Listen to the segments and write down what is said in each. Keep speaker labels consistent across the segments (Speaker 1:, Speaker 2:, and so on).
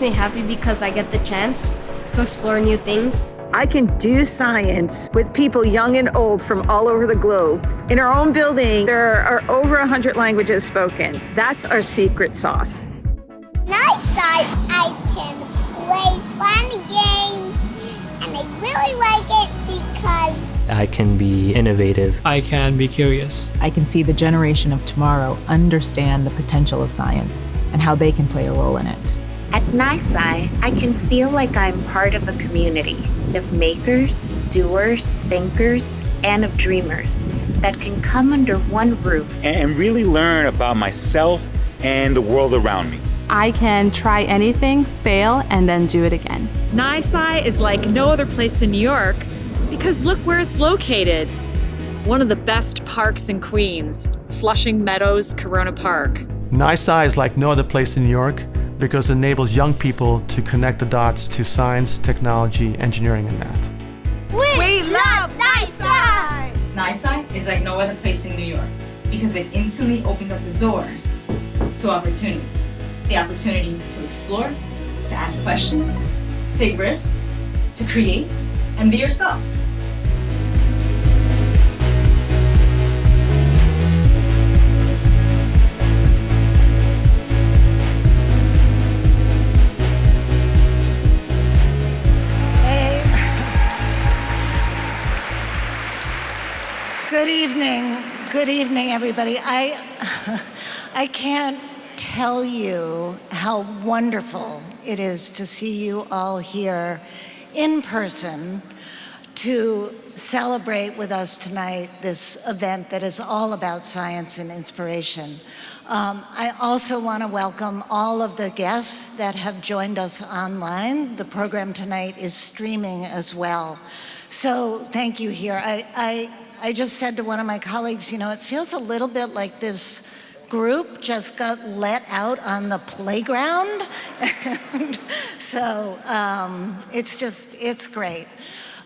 Speaker 1: makes me happy because I get the chance to explore new things.
Speaker 2: I can do science with people young and old from all over the globe. In our own building, there are over 100 languages spoken. That's our secret sauce.
Speaker 3: NYSCI, I can play fun games, and I really like it because
Speaker 4: I can be innovative.
Speaker 5: I can be curious.
Speaker 6: I can see the generation of tomorrow understand the potential of science and how they can play a role in it.
Speaker 7: At NYSCI, I can feel like I'm part of a community of makers, doers, thinkers, and of dreamers that can come under one roof
Speaker 8: and really learn about myself and the world around me.
Speaker 9: I can try anything, fail, and then do it again.
Speaker 10: NYSCI is like no other place in New York because look where it's located. One of the best parks in Queens, Flushing Meadows Corona Park.
Speaker 11: NYSCI is like no other place in New York because it enables young people to connect the dots to science, technology, engineering, and math.
Speaker 3: We, we love NYSCI!
Speaker 12: NYSCI is like no other place in New York because it instantly opens up the door to opportunity. The opportunity to explore, to ask questions, to take risks, to create, and be yourself.
Speaker 13: Good evening. Good evening, everybody. I, I can't tell you how wonderful it is to see you all here in person to celebrate with us tonight this event that is all about science and inspiration. Um, I also want to welcome all of the guests that have joined us online. The program tonight is streaming as well. So thank you here. I, I I just said to one of my colleagues, you know, it feels a little bit like this group just got let out on the playground. so um, it's just, it's great.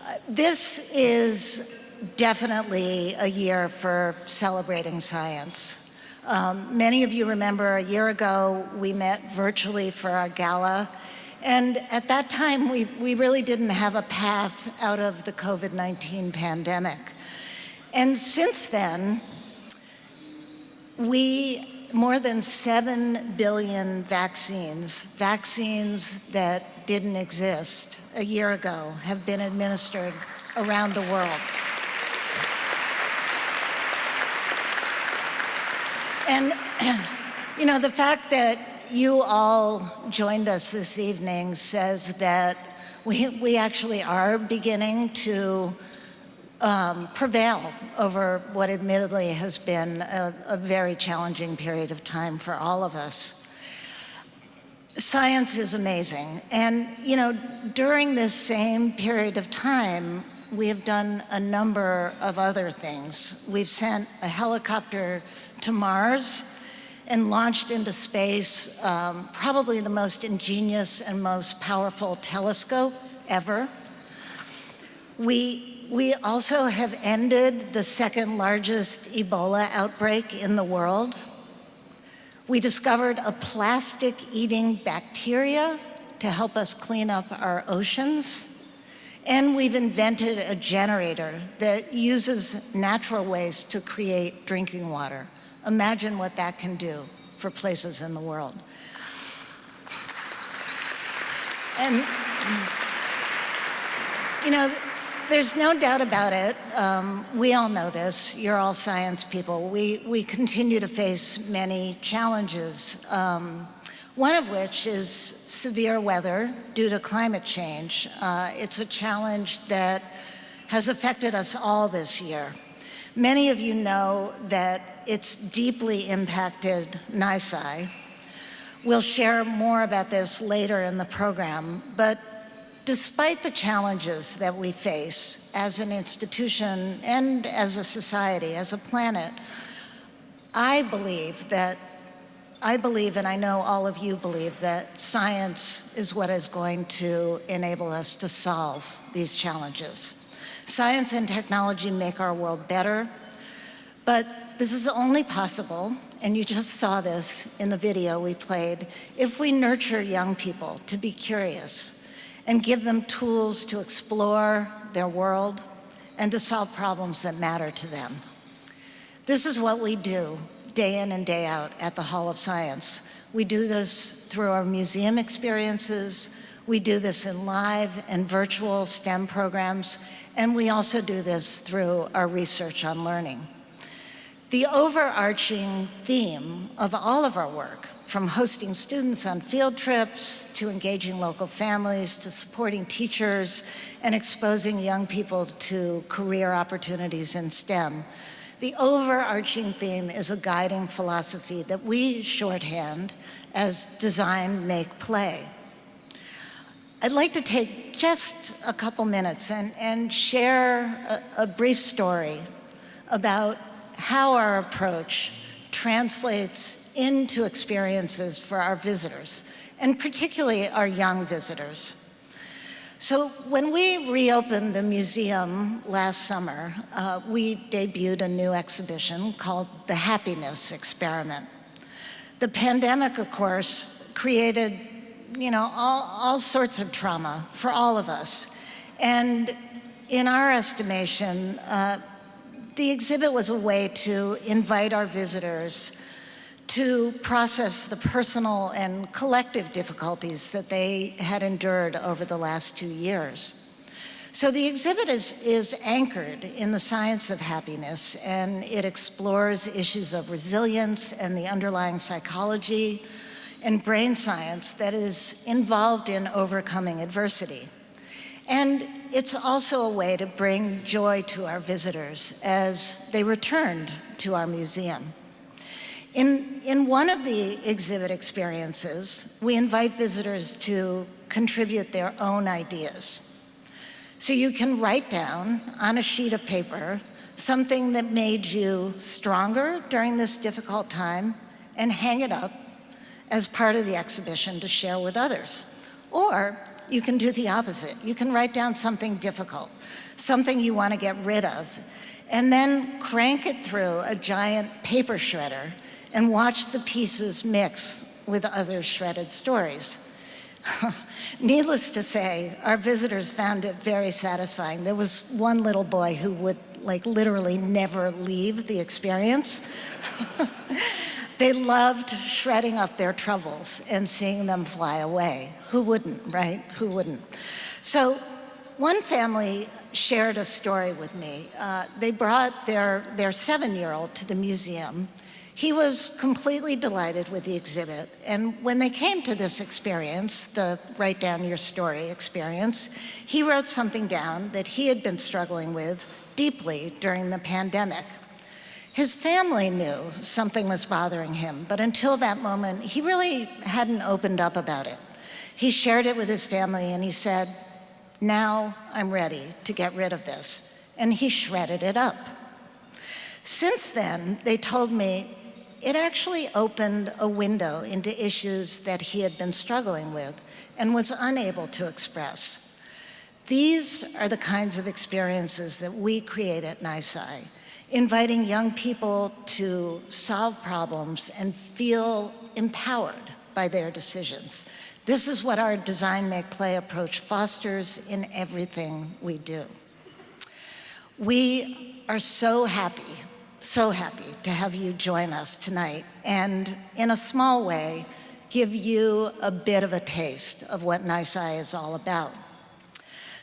Speaker 13: Uh, this is definitely a year for celebrating science. Um, many of you remember a year ago we met virtually for our gala and at that time we, we really didn't have a path out of the COVID-19 pandemic. And since then, we, more than 7 billion vaccines, vaccines that didn't exist a year ago, have been administered around the world. And, you know, the fact that you all joined us this evening says that we, we actually are beginning to um, prevail over what admittedly has been a, a very challenging period of time for all of us. Science is amazing. And, you know, during this same period of time, we have done a number of other things. We've sent a helicopter to Mars and launched into space um, probably the most ingenious and most powerful telescope ever. We we also have ended the second largest Ebola outbreak in the world. We discovered a plastic-eating bacteria to help us clean up our oceans. And we've invented a generator that uses natural waste to create drinking water. Imagine what that can do for places in the world. And, you know, there's no doubt about it. Um, we all know this. You're all science people. We, we continue to face many challenges, um, one of which is severe weather due to climate change. Uh, it's a challenge that has affected us all this year. Many of you know that it's deeply impacted NYSCI. We'll share more about this later in the program, but Despite the challenges that we face as an institution and as a society, as a planet, I believe that, I believe and I know all of you believe that science is what is going to enable us to solve these challenges. Science and technology make our world better. But this is only possible, and you just saw this in the video we played, if we nurture young people to be curious and give them tools to explore their world and to solve problems that matter to them. This is what we do day in and day out at the Hall of Science. We do this through our museum experiences, we do this in live and virtual STEM programs, and we also do this through our research on learning. The overarching theme of all of our work, from hosting students on field trips, to engaging local families, to supporting teachers, and exposing young people to career opportunities in STEM, the overarching theme is a guiding philosophy that we shorthand as design, make, play. I'd like to take just a couple minutes and, and share a, a brief story about how our approach translates into experiences for our visitors, and particularly our young visitors. So when we reopened the museum last summer, uh, we debuted a new exhibition called The Happiness Experiment. The pandemic, of course, created you know, all, all sorts of trauma for all of us. And in our estimation, uh, the exhibit was a way to invite our visitors to process the personal and collective difficulties that they had endured over the last two years. So the exhibit is, is anchored in the science of happiness and it explores issues of resilience and the underlying psychology and brain science that is involved in overcoming adversity. And it's also a way to bring joy to our visitors as they returned to our museum. In, in one of the exhibit experiences, we invite visitors to contribute their own ideas. So you can write down on a sheet of paper something that made you stronger during this difficult time and hang it up as part of the exhibition to share with others. Or you can do the opposite. You can write down something difficult, something you want to get rid of, and then crank it through a giant paper shredder and watch the pieces mix with other shredded stories. Needless to say, our visitors found it very satisfying. There was one little boy who would like literally never leave the experience. They loved shredding up their troubles and seeing them fly away. Who wouldn't, right? Who wouldn't? So one family shared a story with me. Uh, they brought their, their seven-year-old to the museum. He was completely delighted with the exhibit. And when they came to this experience, the write down your story experience, he wrote something down that he had been struggling with deeply during the pandemic. His family knew something was bothering him, but until that moment, he really hadn't opened up about it. He shared it with his family and he said, now I'm ready to get rid of this. And he shredded it up. Since then, they told me it actually opened a window into issues that he had been struggling with and was unable to express. These are the kinds of experiences that we create at NYSCI inviting young people to solve problems and feel empowered by their decisions. This is what our design, make, play approach fosters in everything we do. We are so happy, so happy to have you join us tonight and in a small way, give you a bit of a taste of what NYSCI is all about.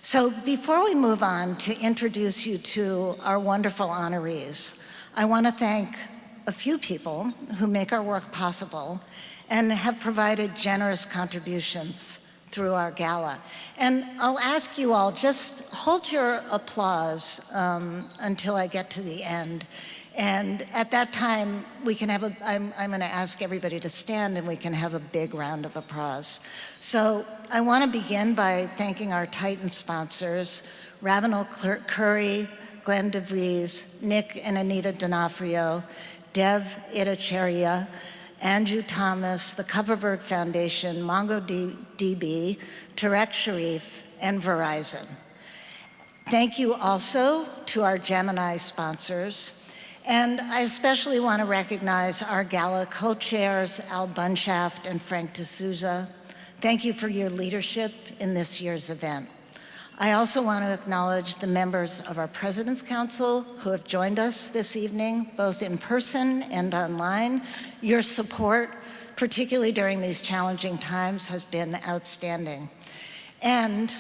Speaker 13: So before we move on to introduce you to our wonderful honorees, I want to thank a few people who make our work possible and have provided generous contributions through our gala. And I'll ask you all, just hold your applause um, until I get to the end. And at that time, we can have a, I'm, I'm gonna ask everybody to stand and we can have a big round of applause. So I wanna begin by thanking our Titan sponsors, Ravenel Curry, Glenn DeVries, Nick and Anita D'Onofrio, Dev Ittycheria, Andrew Thomas, the Kupferberg Foundation, MongoDB, Tarek Sharif, and Verizon. Thank you also to our Gemini sponsors, And I especially want to recognize our gala co-chairs, Al Bunshaft and Frank D'Souza. Thank you for your leadership in this year's event. I also want to acknowledge the members of our President's Council who have joined us this evening, both in person and online. Your support, particularly during these challenging times, has been outstanding. And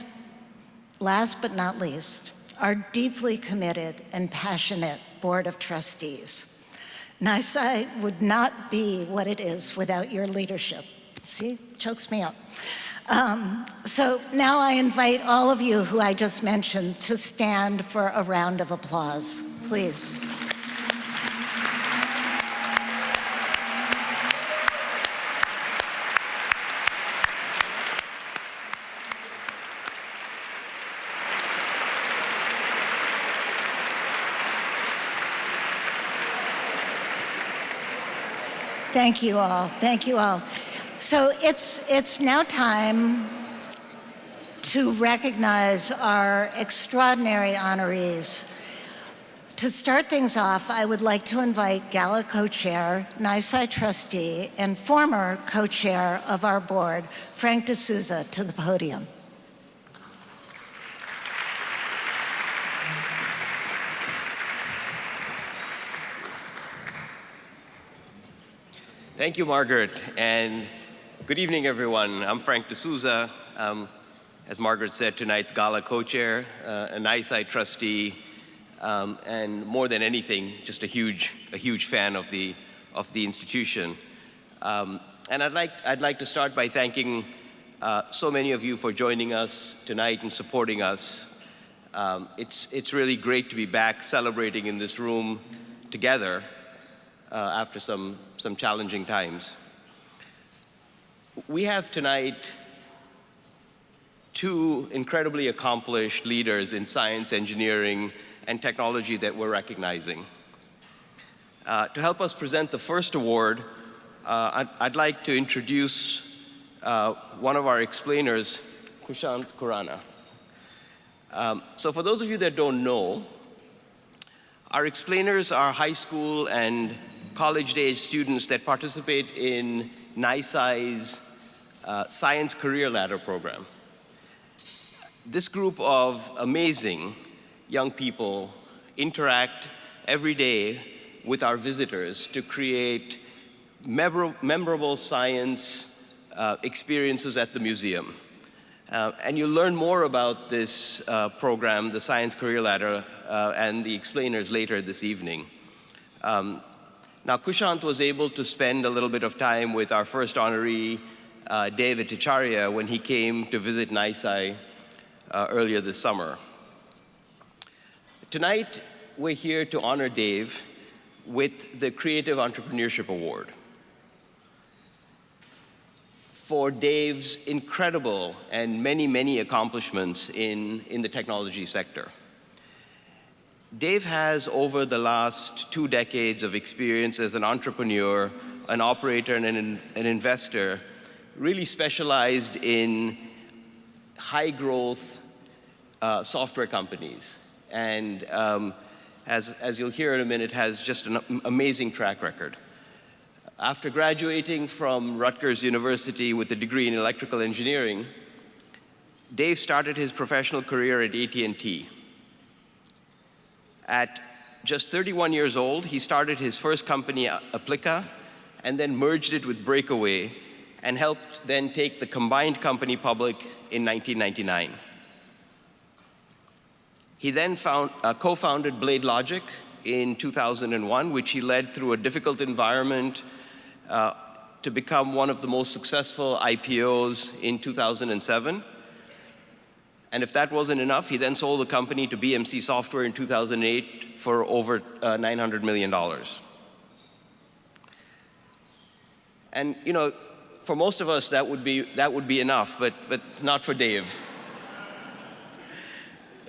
Speaker 13: last but not least, our deeply committed and passionate Board of Trustees. NYSCI would not be what it is without your leadership. See, chokes me up. Um, so now I invite all of you who I just mentioned to stand for a round of applause, please. Thank you all. Thank you all. So it's, it's now time to recognize our extraordinary honorees. To start things off, I would like to invite Gala co-chair, NYSCI trustee, and former co-chair of our board, Frank D'Souza, to the podium.
Speaker 14: Thank you, Margaret, and good evening, everyone. I'm Frank D'Souza. Um, as Margaret said, tonight's gala co-chair, uh, a NYSCI trustee, um, and more than anything, just a huge, a huge fan of the, of the institution. Um, and I'd like, I'd like to start by thanking uh, so many of you for joining us tonight and supporting us. Um, it's, it's really great to be back celebrating in this room together uh, after some, some challenging times. We have tonight two incredibly accomplished leaders in science, engineering, and technology that we're recognizing. Uh, to help us present the first award, uh, I'd, I'd, like to introduce uh, one of our explainers, Kushant Khurana. Um, so for those of you that don't know, our explainers are high school and college-age students that participate in NYSCI's uh, Science Career Ladder program. This group of amazing young people interact every day with our visitors to create memorable science uh, experiences at the museum. Uh, and you'll learn more about this uh, program, the Science Career Ladder, uh, and the explainers later this evening. Um, now, Kushant was able to spend a little bit of time with our first honoree, uh, Dev Ittycheria, when he came to visit NYSCI uh, earlier this summer. Tonight, we're here to honor Dave with the Creative Entrepreneurship Award for Dave's incredible and many, many accomplishments in, in the technology sector. Dave has, over the last two decades of experience as an entrepreneur, an operator, and an, an investor, really specialized in high growth uh, software companies. And um, as, as you'll hear in a minute, has just an amazing track record. After graduating from Rutgers University with a degree in electrical engineering, Dave started his professional career at AT&T. At just 31 years old, he started his first company, Applica, and then merged it with Breakaway, and helped then take the combined company public in 1999. He then uh, co-founded BladeLogic in 2001, which he led through a difficult environment uh, to become one of the most successful IPOs in 2007. And if that wasn't enough, he then sold the company to BMC Software in 2008 for over uh, $900 million. And, you know, for most of us, that would be, that would be enough, but, but not for Dave.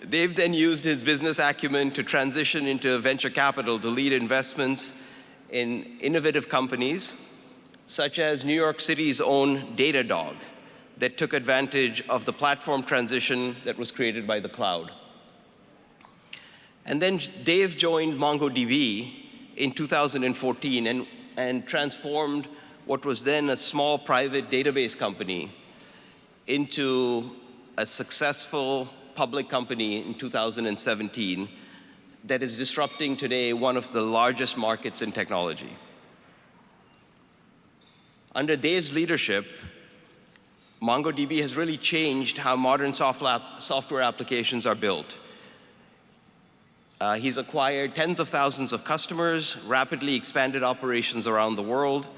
Speaker 14: Dave then used his business acumen to transition into venture capital to lead investments in innovative companies, such as New York City's own Datadog, that took advantage of the platform transition that was created by the cloud. And then Dave joined MongoDB in 2014 and, and transformed what was then a small private database company into a successful public company in 2017 that is disrupting today one of the largest markets in technology. Under Dave's leadership, MongoDB has really changed how modern software applications are built. Uh, he's acquired tens of thousands of customers, rapidly expanded operations around the world,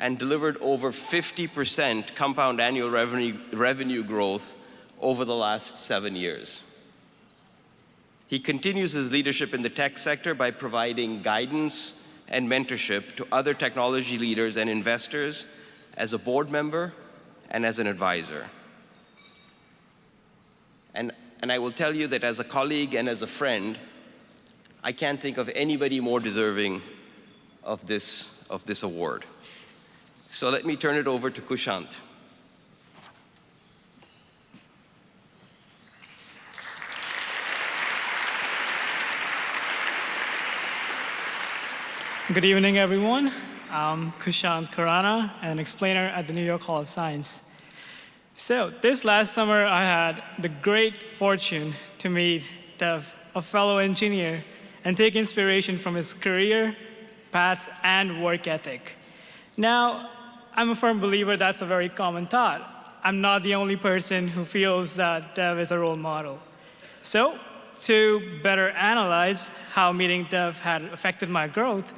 Speaker 14: and delivered over 50% compound annual revenue, revenue growth over the last seven years. He continues his leadership in the tech sector by providing guidance and mentorship to other technology leaders and investors as a board member and as an advisor. And, and I will tell you that as a colleague and as a friend, I can't think of anybody more deserving of this, of this award. So let me turn it over to Kushant.
Speaker 5: Good evening, everyone. I'm Kushant Khurana, an explainer at the New York Hall of Science. So this last summer, I had the great fortune to meet Dev, a fellow engineer, and take inspiration from his career, path, and work ethic. Now, I'm a firm believer that's a very common thought. I'm not the only person who feels that Dev is a role model. So, to better analyze how meeting Dev had affected my growth,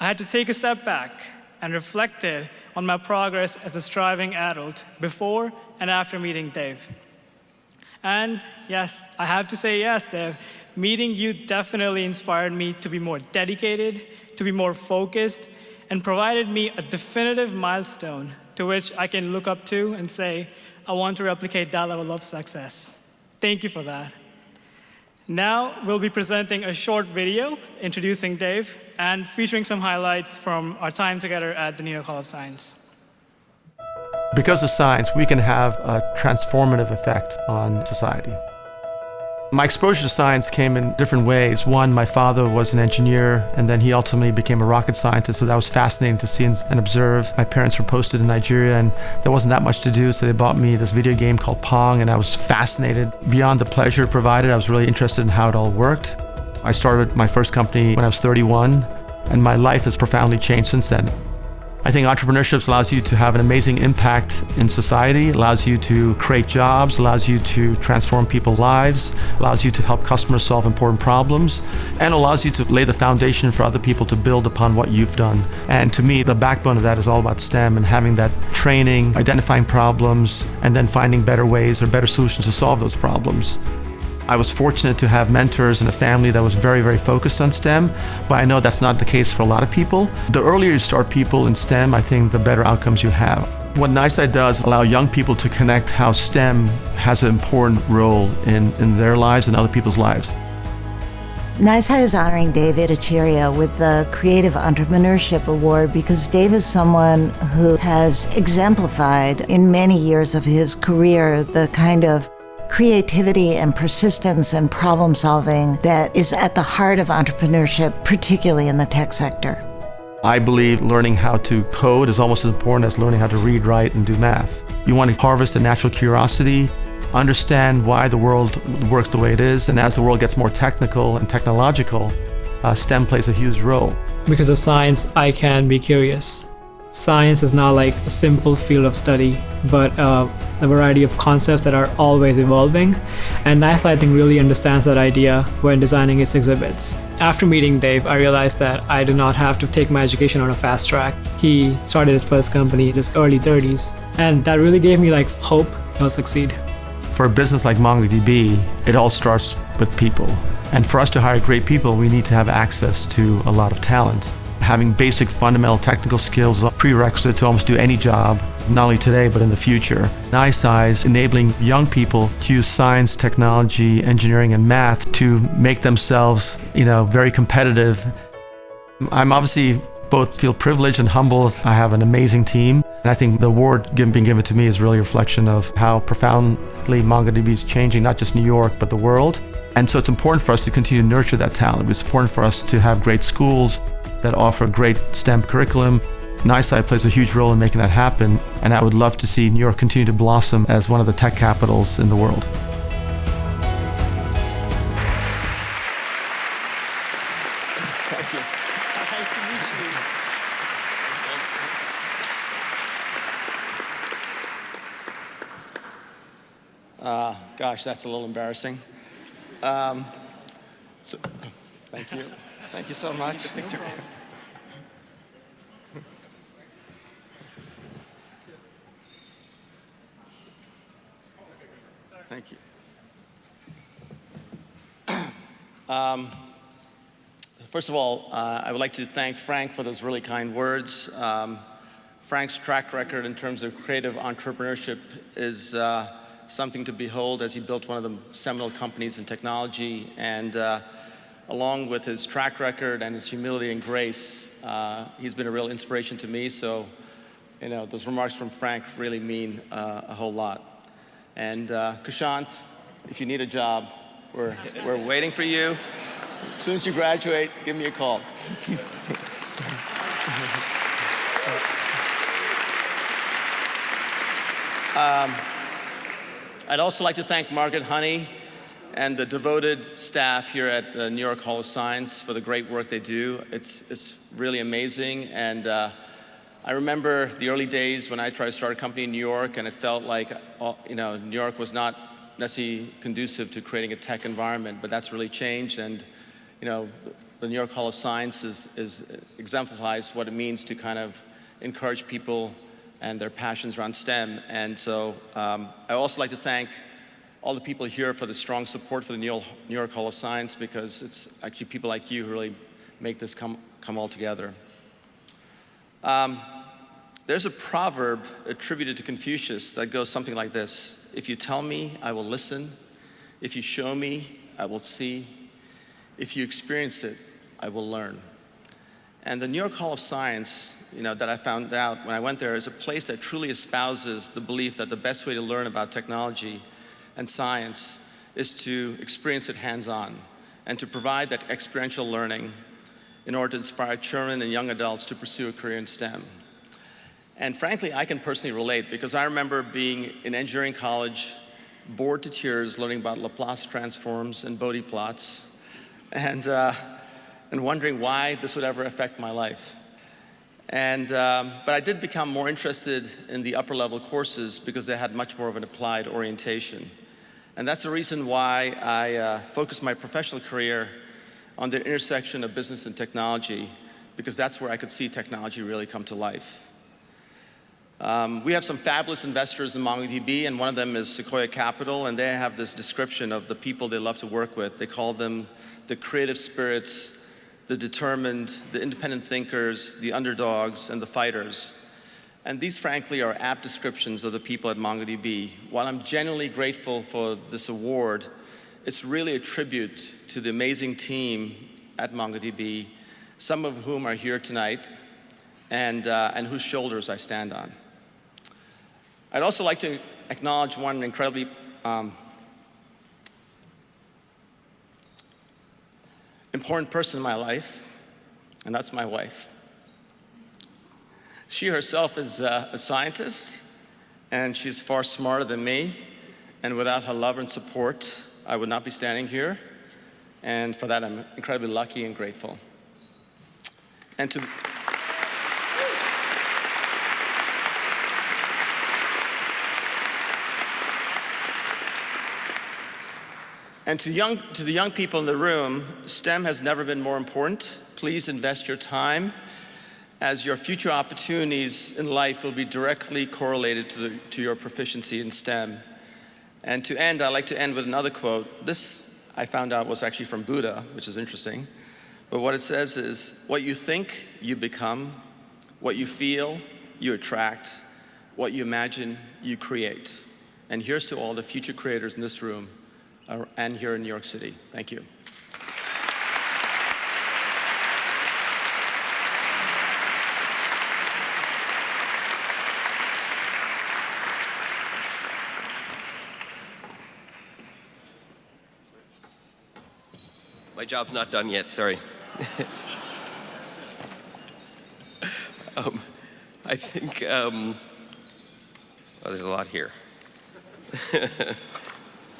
Speaker 5: I had to take a step back and reflected on my progress as a striving adult before and after meeting Dave. And yes, I have to say yes, Dave, meeting you definitely inspired me to be more dedicated, to be more focused, and provided me a definitive milestone to which I can look up to and say, I want to replicate that level of success. Thank you for that. Now we'll be presenting a short video introducing Dave and featuring some highlights from our time together at the New York Hall of Science.
Speaker 15: Because of science, we can have a transformative effect on society. My exposure to science came in different ways. One, my father was an engineer, and then he ultimately became a rocket scientist, so that was fascinating to see and observe. My parents were posted in Nigeria, and there wasn't that much to do, so they bought me this video game called Pong, and I was fascinated. Beyond the pleasure provided, I was really interested in how it all worked. I started my first company when I was 31, and my life has profoundly changed since then. I think entrepreneurship allows you to have an amazing impact in society, allows you to create jobs, allows you to transform people's lives, allows you to help customers solve important problems, and allows you to lay the foundation for other people to build upon what you've done. And to me, the backbone of that is all about STEM and having that training, identifying problems, and then finding better ways or better solutions to solve those problems. I was fortunate to have mentors and a family that was very, very focused on STEM, but I know that's not the case for a lot of people. The earlier you start people in STEM, I think the better outcomes you have. What NYSCI does allow young people to connect how STEM has an important role in, in their lives and other people's lives.
Speaker 13: NYSCI is honoring Dev Ittycheria with the Creative Entrepreneurship Award because Dave is someone who has exemplified in many years of his career the kind of creativity and persistence and problem solving that is at the heart of entrepreneurship, particularly in the tech sector.
Speaker 15: I believe learning how to code is almost as important as learning how to read, write, and do math. You want to harvest a natural curiosity, understand why the world works the way it is, and as the world gets more technical and technological, uh, STEM plays a huge role.
Speaker 16: Because of science, I can be curious. Science is not like a simple field of study, but uh, a variety of concepts that are always evolving. And NYSCI, I think, really understands that idea when designing its exhibits. After meeting Dave, I realized that I do not have to take my education on a fast track. He started his first company in his early 30s, and that really gave me like hope he'll succeed.
Speaker 15: For a business like MongoDB, it all starts with people. And for us to hire great people, we need to have access to a lot of talent having basic fundamental technical skills is a prerequisite to almost do any job, not only today, but in the future. NYSCI is enabling young people to use science, technology, engineering, and math to make themselves, you know, very competitive. I'm obviously both feel privileged and humbled. I have an amazing team. And I think the award being given to me is really a reflection of how profoundly MongoDB is changing not just New York, but the world. And so it's important for us to continue to nurture that talent. It's important for us to have great schools,
Speaker 11: that offer great STEM curriculum. NYSCI plays a huge role in making that happen, and I would love to see New York continue to blossom as one of the tech capitals in the world.
Speaker 15: Thank you. Nice to meet you. Uh, gosh, that's a little embarrassing. Um, so, thank you. Thank you so much. Thank you. Um, first of all, uh, I would like to thank Frank for those really kind words. Um, Frank's track record in terms of creative entrepreneurship is uh, something to behold as he built one of the seminal companies in technology. And uh, along with his track record and his humility and grace, uh, he's been a real inspiration to me. So, you know, those remarks from Frank really mean uh, a whole lot. And uh, Kushant, if you need a job, we're, we're waiting for you. As soon as you graduate, give me a call. um, I'd also like to thank Margaret Honey and the devoted staff here at the New York Hall of Science for the great work they do. It's, it's really amazing. And uh, I remember the early days when I tried to start a company in New York and it felt like, uh, you know, New York was not necessarily conducive to creating a tech environment, but that's really changed. And, you know, the New York Hall of Science is, is exemplifies what it means to kind of encourage people and their passions around STEM. And so um, I also like to thank all the people here for the strong support for the New York Hall of Science because it's actually people like you who really make this come, come all together. Um, there's a proverb attributed to Confucius that goes something like this. If you tell me, I will listen. If you show me, I will see. If you experience it, I will learn. And the New York Hall of Science, you know, that I found out when I went there is a place that truly espouses the belief that the best way to learn about technology and science is to experience it hands-on and to provide that experiential learning in order to inspire children and young adults to pursue a career in STEM. And frankly, I can personally relate because I remember being in engineering college, bored to tears learning about Laplace transforms and Bode plots, and, uh, and wondering why this would ever affect my life. And, um, but I did become more interested in the upper level courses because they had much more of an applied orientation. And that's the reason why I uh, focused my professional career on the intersection of business and technology because that's where I could see technology really come to life. Um, we have some fabulous investors in MongoDB, and one of them is Sequoia Capital, and they have this description of the people they love to work with. They call them the creative spirits the determined, the independent thinkers, the underdogs, and the fighters. And these, frankly, are apt descriptions of the people at MongoDB. While I'm genuinely grateful for this award, it's really a tribute to the amazing team at MongoDB, some of whom are here tonight, and, uh, and whose shoulders I stand on. I'd also like to acknowledge one incredibly um, important person in my life, and that's my wife. She herself is uh, a scientist, and she's far smarter than me, and without her love and support, I would not be standing here, and for that I'm incredibly lucky and grateful. And to And to, young, to the young people in the room, STEM has never been more important. Please invest your time as your future opportunities in life will be directly correlated to, the, to your proficiency in STEM. And to end, I'd like to end with another quote. This I found out was actually from Buddha, which is interesting. But what it says is, what you think, you become. What you feel, you attract. What you imagine, you create. And here's to all the future creators in this room uh, and here in New York City. Thank you.
Speaker 14: Job's not done yet, sorry. Um, I think, um, oh, there's a lot here.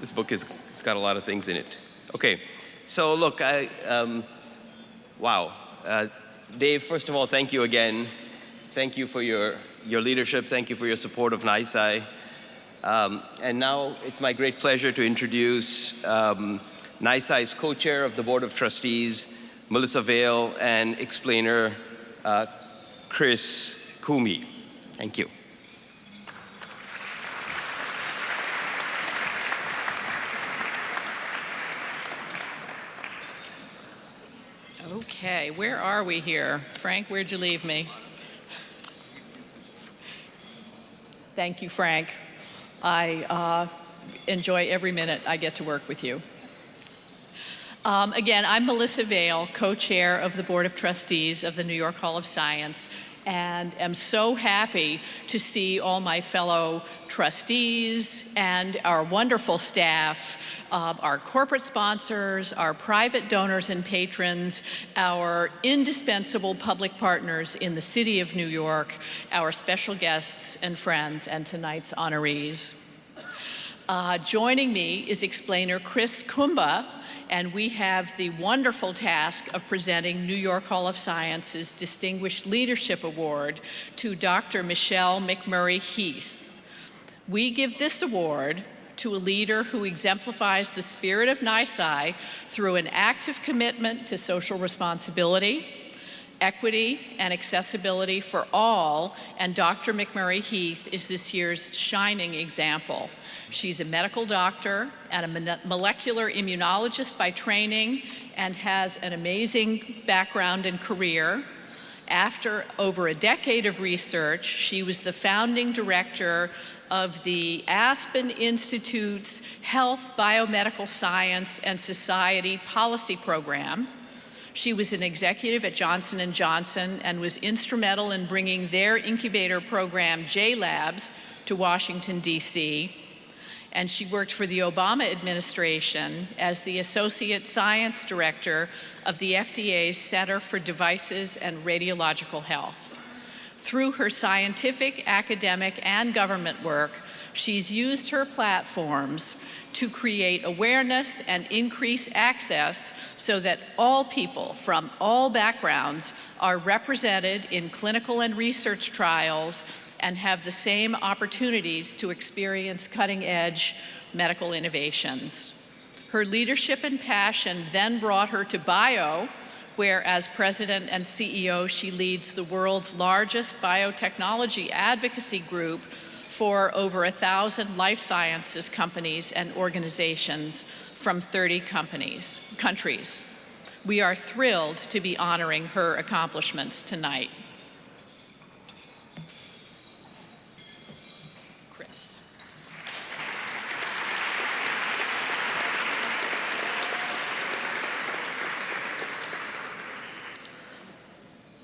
Speaker 14: this book is, it's got a lot of things in it. Okay, so look, I, um, wow. Uh, Dave, first of all, thank you again. Thank you for your, your leadership. Thank you for your support of NYSCI. Um, and now it's my great pleasure to introduce um, NYSCI's co-chair of the Board of Trustees, Melissa Vale, and explainer uh, Chris Kumi. Thank you.
Speaker 17: Okay, where are we here? Frank, where'd you leave me? Thank you, Frank. I uh, enjoy every minute I get to work with you. Um, again, I'm Melissa Vale, co-chair of the Board of Trustees of the New York Hall of Science, and am so happy to see all my fellow trustees and our wonderful staff, uh, our corporate sponsors, our private donors and patrons, our indispensable public partners in the city of New York, our special guests and friends, and tonight's honorees. Uh, joining me is explainer Chris Kumba, and we have the wonderful task of presenting New York Hall of Science's Distinguished Leadership Award to Dr. Michelle McMurry Heath. We give this award to a leader who exemplifies the spirit of NYSCI through an active commitment to social responsibility, equity, and accessibility for all, and Dr. McMurry Heath is this year's shining example. She's a medical doctor and a molecular immunologist by training and has an amazing background and career. After over a decade of research, she was the founding director of the Aspen Institute's Health, Biomedical Science, and Society Policy Program. She was an executive at Johnson & Johnson and was instrumental in bringing their incubator program, J-Labs, to Washington, D.C and she worked for the Obama administration as the Associate Science Director of the FDA's Center for Devices and Radiological Health. Through her scientific, academic, and government work, she's used her platforms to create awareness and increase access so that all people from all backgrounds are represented in clinical and research trials and have the same opportunities to experience cutting edge medical innovations. Her leadership and passion then brought her to BIO, where as president and CEO, she leads the world's largest biotechnology advocacy group for over a thousand life sciences companies and organizations from 30 companies, countries. We are thrilled to be honoring her accomplishments tonight.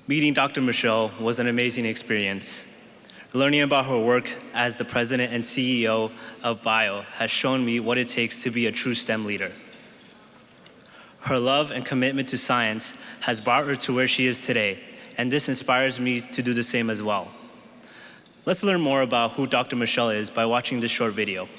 Speaker 18: Meeting Dr. Michelle was an amazing experience. Learning about her work as the president and CEO of BIO has shown me what it takes to be a true STEM leader. Her love and commitment to science has brought her to where she is today, and this inspires me to do the same as well. Let's learn more about who Dr. Michelle is by watching this short video.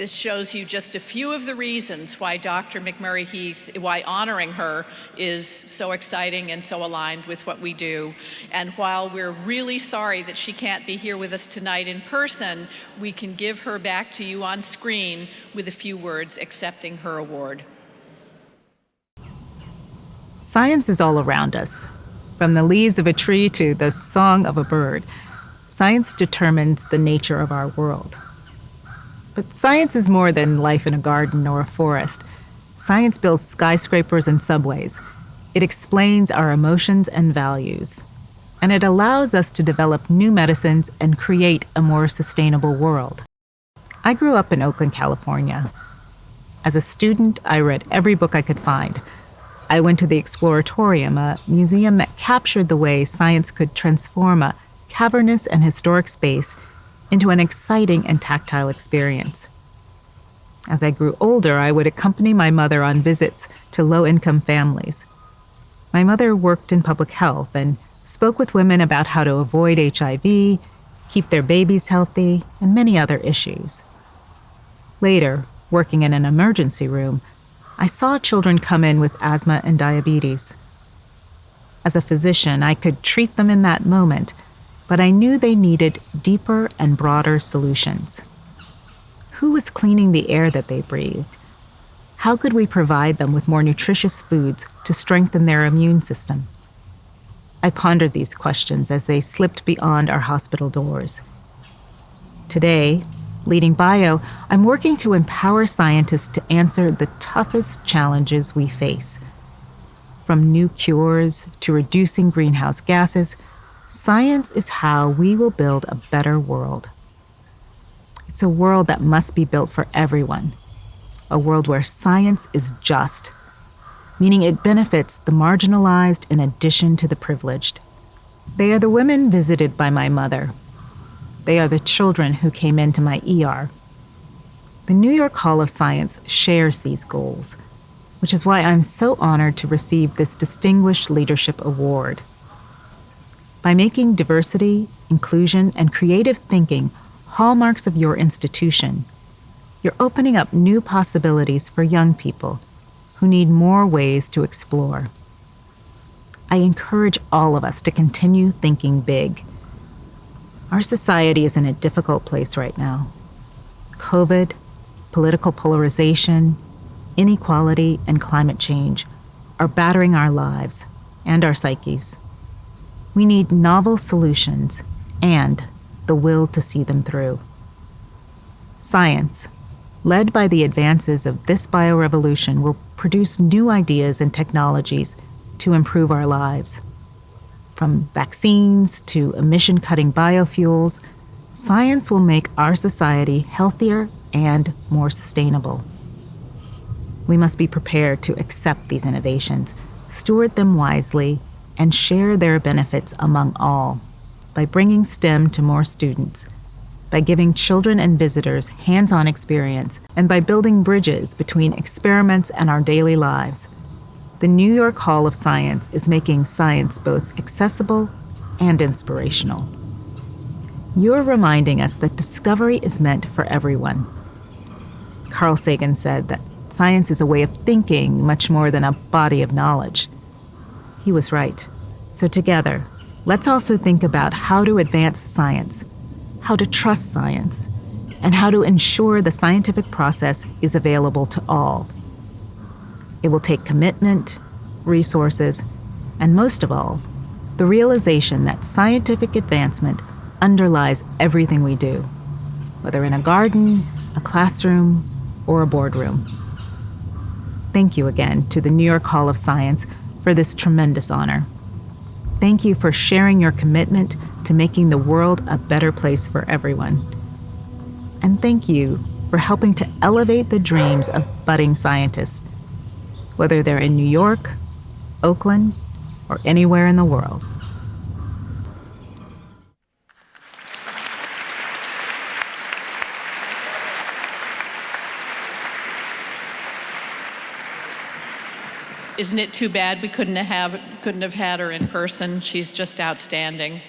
Speaker 17: This shows you just a few of the reasons why Dr. McMurry-Heath, why honoring her is so exciting and so aligned with what we do. And while we're really sorry that she can't be here with us tonight in person, we can give her back to you on screen with a few words accepting her award.
Speaker 6: Science is all around us. From the leaves of a tree to the song of a bird, science determines the nature of our world. But science is more than life in a garden or a forest. Science builds skyscrapers and subways. It explains our emotions and values. And it allows us to develop new medicines and create a more sustainable world. I grew up in Oakland, California. As a student, I read every book I could find. I went to the Exploratorium, a museum that captured the way science could transform a cavernous and historic space into an exciting and tactile experience. As I grew older, I would accompany my mother on visits to low income families. My mother worked in public health and spoke with women about how to avoid HIV, keep their babies healthy, and many other issues. Later, working in an emergency room, I saw children come in with asthma and diabetes. As a physician, I could treat them in that moment but I knew they needed deeper and broader solutions. Who was cleaning the air that they breathed? How could we provide them with more nutritious foods to strengthen their immune system? I pondered these questions as they slipped beyond our hospital doors. Today, leading bio, I'm working to empower scientists to answer the toughest challenges we face. From new cures to reducing greenhouse gases, Science is how we will build a better world. It's a world that must be built for everyone, a world where science is just, meaning it benefits the marginalized in addition to the privileged. They are the women visited by my mother. They are the children who came into my ER. The New York Hall of Science shares these goals, which is why I'm so honored to receive this Distinguished Leadership Award. By making diversity, inclusion, and creative thinking hallmarks of your institution, you're opening up new possibilities for young people who need more ways to explore. I encourage all of us to continue thinking big. Our society is in a difficult place right now. COVID, political polarization, inequality, and climate change are battering our lives and our psyches. We need novel solutions and the will to see them through. Science, led by the advances of this biorevolution, will produce new ideas and technologies to improve our lives. From vaccines to emission cutting biofuels, science will make our society healthier and more sustainable. We must be prepared to accept these innovations, steward them wisely, and share their benefits among all by bringing STEM to more students, by giving children and visitors hands on experience, and by building bridges between experiments and our daily lives. The New York Hall of Science is making science both accessible and inspirational. You're reminding us that discovery is meant for everyone. Carl Sagan said that science is a way of thinking much more than a body of knowledge. He was right. So, together, let's also think about how to advance science, how to trust science, and how to ensure the scientific process is available to all. It will take commitment, resources, and most of all, the realization that scientific advancement underlies everything we do, whether in a garden, a classroom, or a boardroom. Thank you again to the New York Hall of Science for this tremendous honor. Thank you for sharing your commitment to making the world a better place for everyone. And thank you for helping to elevate the dreams of budding scientists, whether they're in New York, Oakland, or anywhere in the world.
Speaker 17: Isn't it too bad we couldn't have, couldn't have had her in person? She's just outstanding.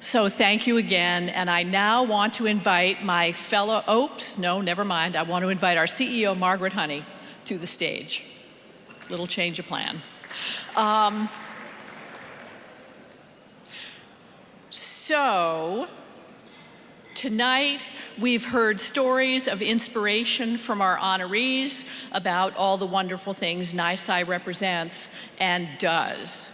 Speaker 17: So thank you again, and I now want to invite my fellow, oops, no, never mind. I want to invite our CEO, Margaret Honey, to the stage. Little change of plan. Um, so, Tonight, we've heard stories of inspiration from our honorees about all the wonderful things NYSCI represents and does.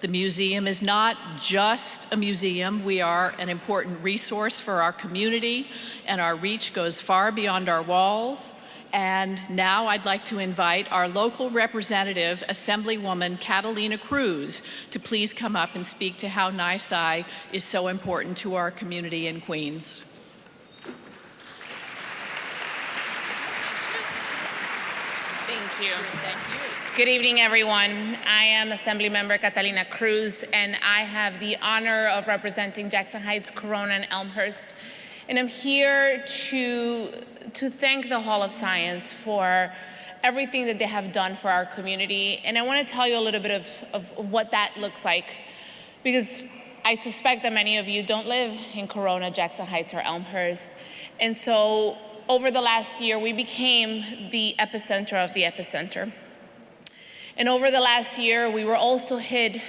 Speaker 17: The museum is not just a museum. We are an important resource for our community, and our reach goes far beyond our walls. And now I'd like to invite our local representative, Assemblywoman Catalina Cruz, to please come up and speak to how NYSCI is so important to our community in Queens.
Speaker 19: You. Thank you. Good evening, everyone. I am Assemblymember Catalina Cruz, and I have the honor of representing Jackson Heights, Corona, and Elmhurst. And I'm here to, to thank the Hall of Science for everything that they have done for our community. And I want to tell you a little bit of, of what that looks like, because I suspect that many of you don't live in Corona, Jackson Heights, or Elmhurst. And so over the last year, we became the epicenter of the epicenter. And over the last year, we were also hit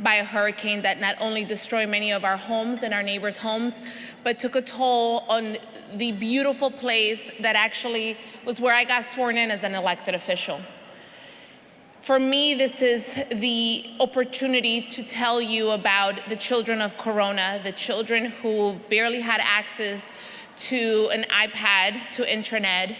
Speaker 19: by a hurricane that not only destroyed many of our homes and our neighbors' homes, but took a toll on the beautiful place that actually was where I got sworn in as an elected official. For me, this is the opportunity to tell you about the children of Corona, the children who barely had access to an iPad, to internet,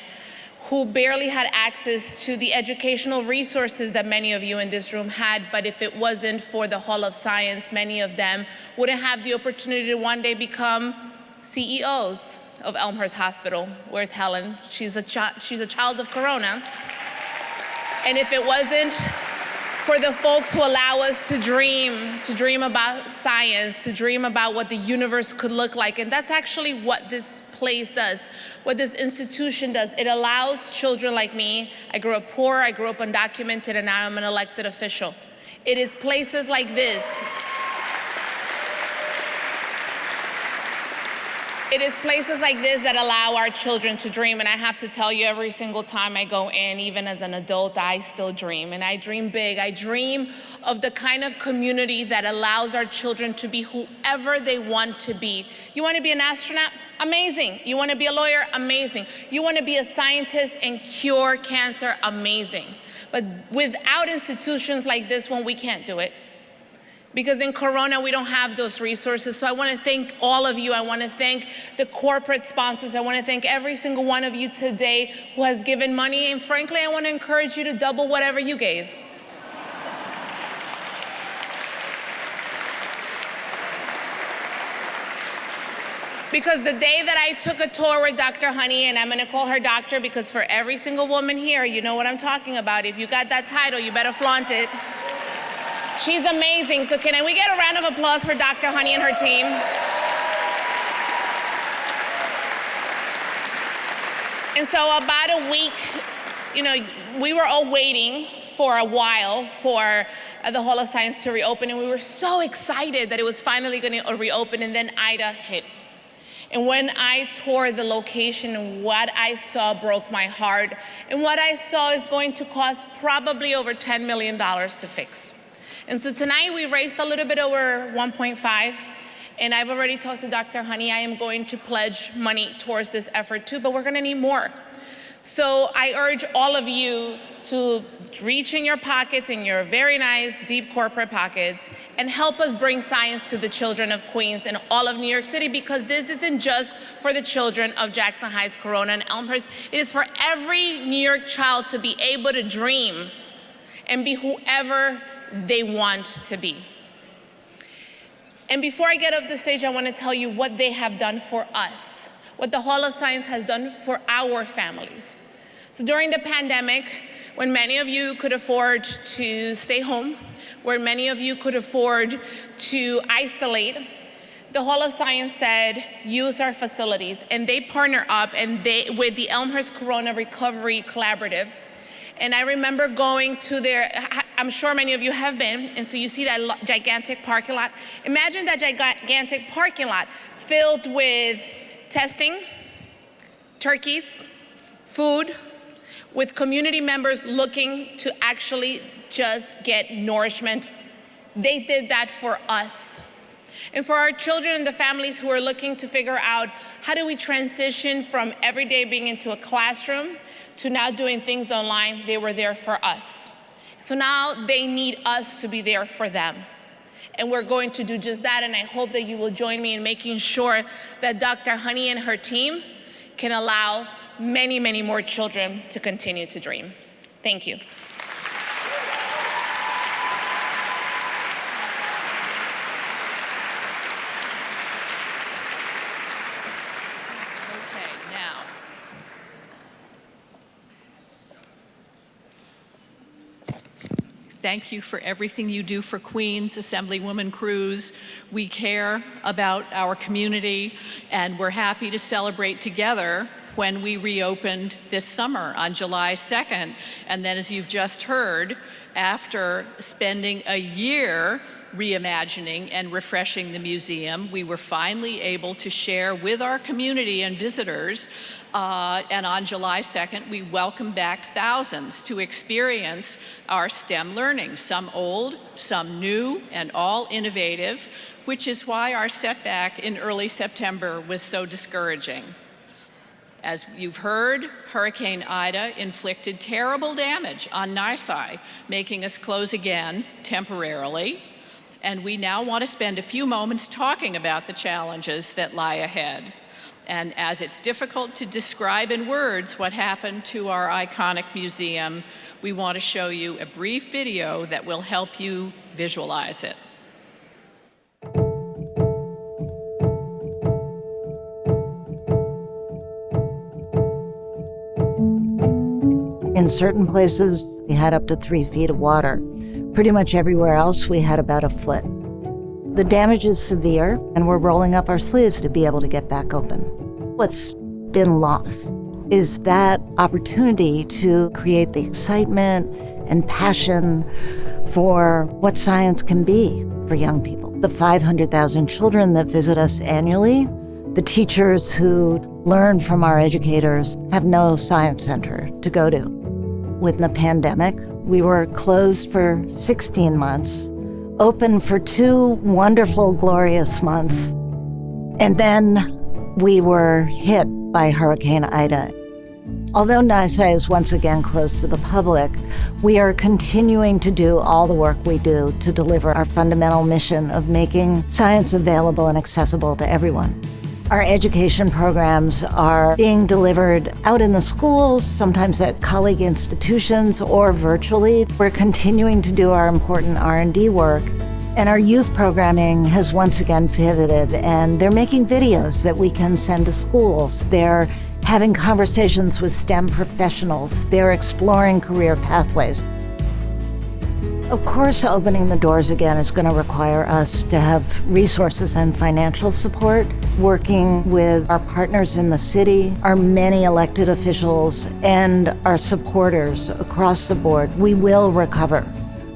Speaker 19: who barely had access to the educational resources that many of you in this room had, but if it wasn't for the Hall of Science, many of them wouldn't have the opportunity to one day become CEOs of Elmhurst Hospital. Where's Helen? She's a, she's a child of Corona. And if it wasn't for the folks who allow us to dream, to dream about science, to dream about what the universe could look like. And that's actually what this place does, what this institution does. It allows children like me, I grew up poor, I grew up undocumented, and now I'm an elected official. It is places like this It is places like this that allow our children to dream. And I have to tell you, every single time I go in, even as an adult, I still dream. And I dream big. I dream of the kind of community that allows our children to be whoever they want to be. You want to be an astronaut? Amazing. You want to be a lawyer? Amazing. You want to be a scientist and cure cancer? Amazing. But without institutions like this one, we can't do it because in Corona, we don't have those resources. So I want to thank all of you. I want to thank the corporate sponsors. I want to thank every single one of you today who has given money. And frankly, I want to encourage you to double whatever you gave. Because the day that I took a tour with Dr. Honey, and I'm going to call her doctor because for every single woman here, you know what I'm talking about. If you got that title, you better flaunt it. She's amazing. So can we get a round of applause for Dr. Honey and her team? And so about a week, you know, we were all waiting for a while for uh, the Hall of Science to reopen, and we were so excited that it was finally going to reopen, and then Ida hit. And when I toured the location, what I saw broke my heart. And what I saw is going to cost probably over $10 million to fix. And so tonight we raised a little bit over 1.5 and I've already talked to Dr. Honey. I am going to pledge money towards this effort too, but we're gonna need more. So I urge all of you to reach in your pockets, in your very nice, deep corporate pockets, and help us bring science to the children of Queens and all of New York City because this isn't just for the children of Jackson Heights, Corona, and Elmhurst. It is for every New York child to be able to dream and be whoever they want to be. And before I get off the stage, I want to tell you what they have done for us, what the Hall of Science has done for our families. So during the pandemic, when many of you could afford to stay home, where many of you could afford to isolate, the Hall of Science said, use our facilities. And they partner up and they, with the Elmhurst Corona Recovery Collaborative, And I remember going to their, I'm sure many of you have been, and so you see that gigantic parking lot. Imagine that gigantic parking lot filled with testing, turkeys, food, with community members looking to actually just get nourishment. They did that for us. And for our children and the families who are looking to figure out how do we transition from every day being into a classroom to now doing things online, they were there for us. So now they need us to be there for them. And we're going to do just that, and I hope that you will join me in making sure that Dr. Honey and her team can allow many, many more children to continue to dream. Thank you.
Speaker 17: Thank you for everything you do for Queens, Assemblywoman Cruz. We care about our community, and we're happy to celebrate together when we reopened this summer on July 2nd. And then, as you've just heard, after spending a year reimagining and refreshing the museum, we were finally able to share with our community and visitors uh, and on July 2nd, we welcome back thousands to experience our STEM learning, some old, some new, and all innovative, which is why our setback in early September was so discouraging. As you've heard, Hurricane Ida inflicted terrible damage on NYSCI, making us close again temporarily. And we now want to spend a few moments talking about the challenges that lie ahead. And as it's difficult to describe in words what happened to our iconic museum, we want to show you a brief video that will help you visualize it.
Speaker 13: In certain places, we had up to three feet of water. Pretty much everywhere else, we had about a foot. The damage is severe, and we're rolling up our sleeves to be able to get back open. What's been lost is that opportunity to create the excitement and passion for what science can be for young people. The 500,000 children that visit us annually, the teachers who learn from our educators have no science center to go to. With the pandemic, we were closed for 16 months open for two wonderful, glorious months. And then we were hit by Hurricane Ida. Although NYSCI is once again closed to the public, we are continuing to do all the work we do to deliver our fundamental mission of making science available and accessible to everyone. Our education programs are being delivered out in the schools, sometimes at colleague institutions or virtually. We're continuing to do our important R&D work. And our youth programming has once again pivoted and they're making videos that we can send to schools. They're having conversations with STEM professionals. They're exploring career pathways. Of course, opening the doors again is going to require us to have resources and financial support, working with our partners in the city, our many elected officials, and our supporters across the board. We will recover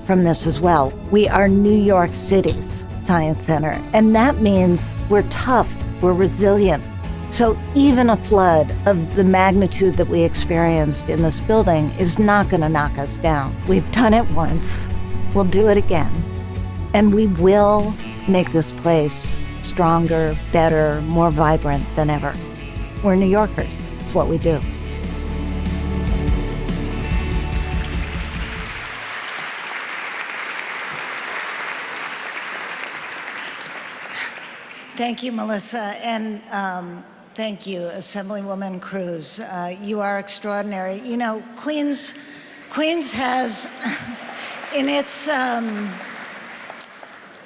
Speaker 13: from this as well. We are New York City's Science Center, and that means we're tough, we're resilient. So even a flood of the magnitude that we experienced in this building is not going to knock us down. We've done it once. We'll do it again. And we will make this place stronger, better, more vibrant than ever. We're New Yorkers. It's what we do.
Speaker 20: Thank you, Melissa, and um, thank you, Assemblywoman Cruz. Uh, you are extraordinary. You know, Queens, Queens has in its um,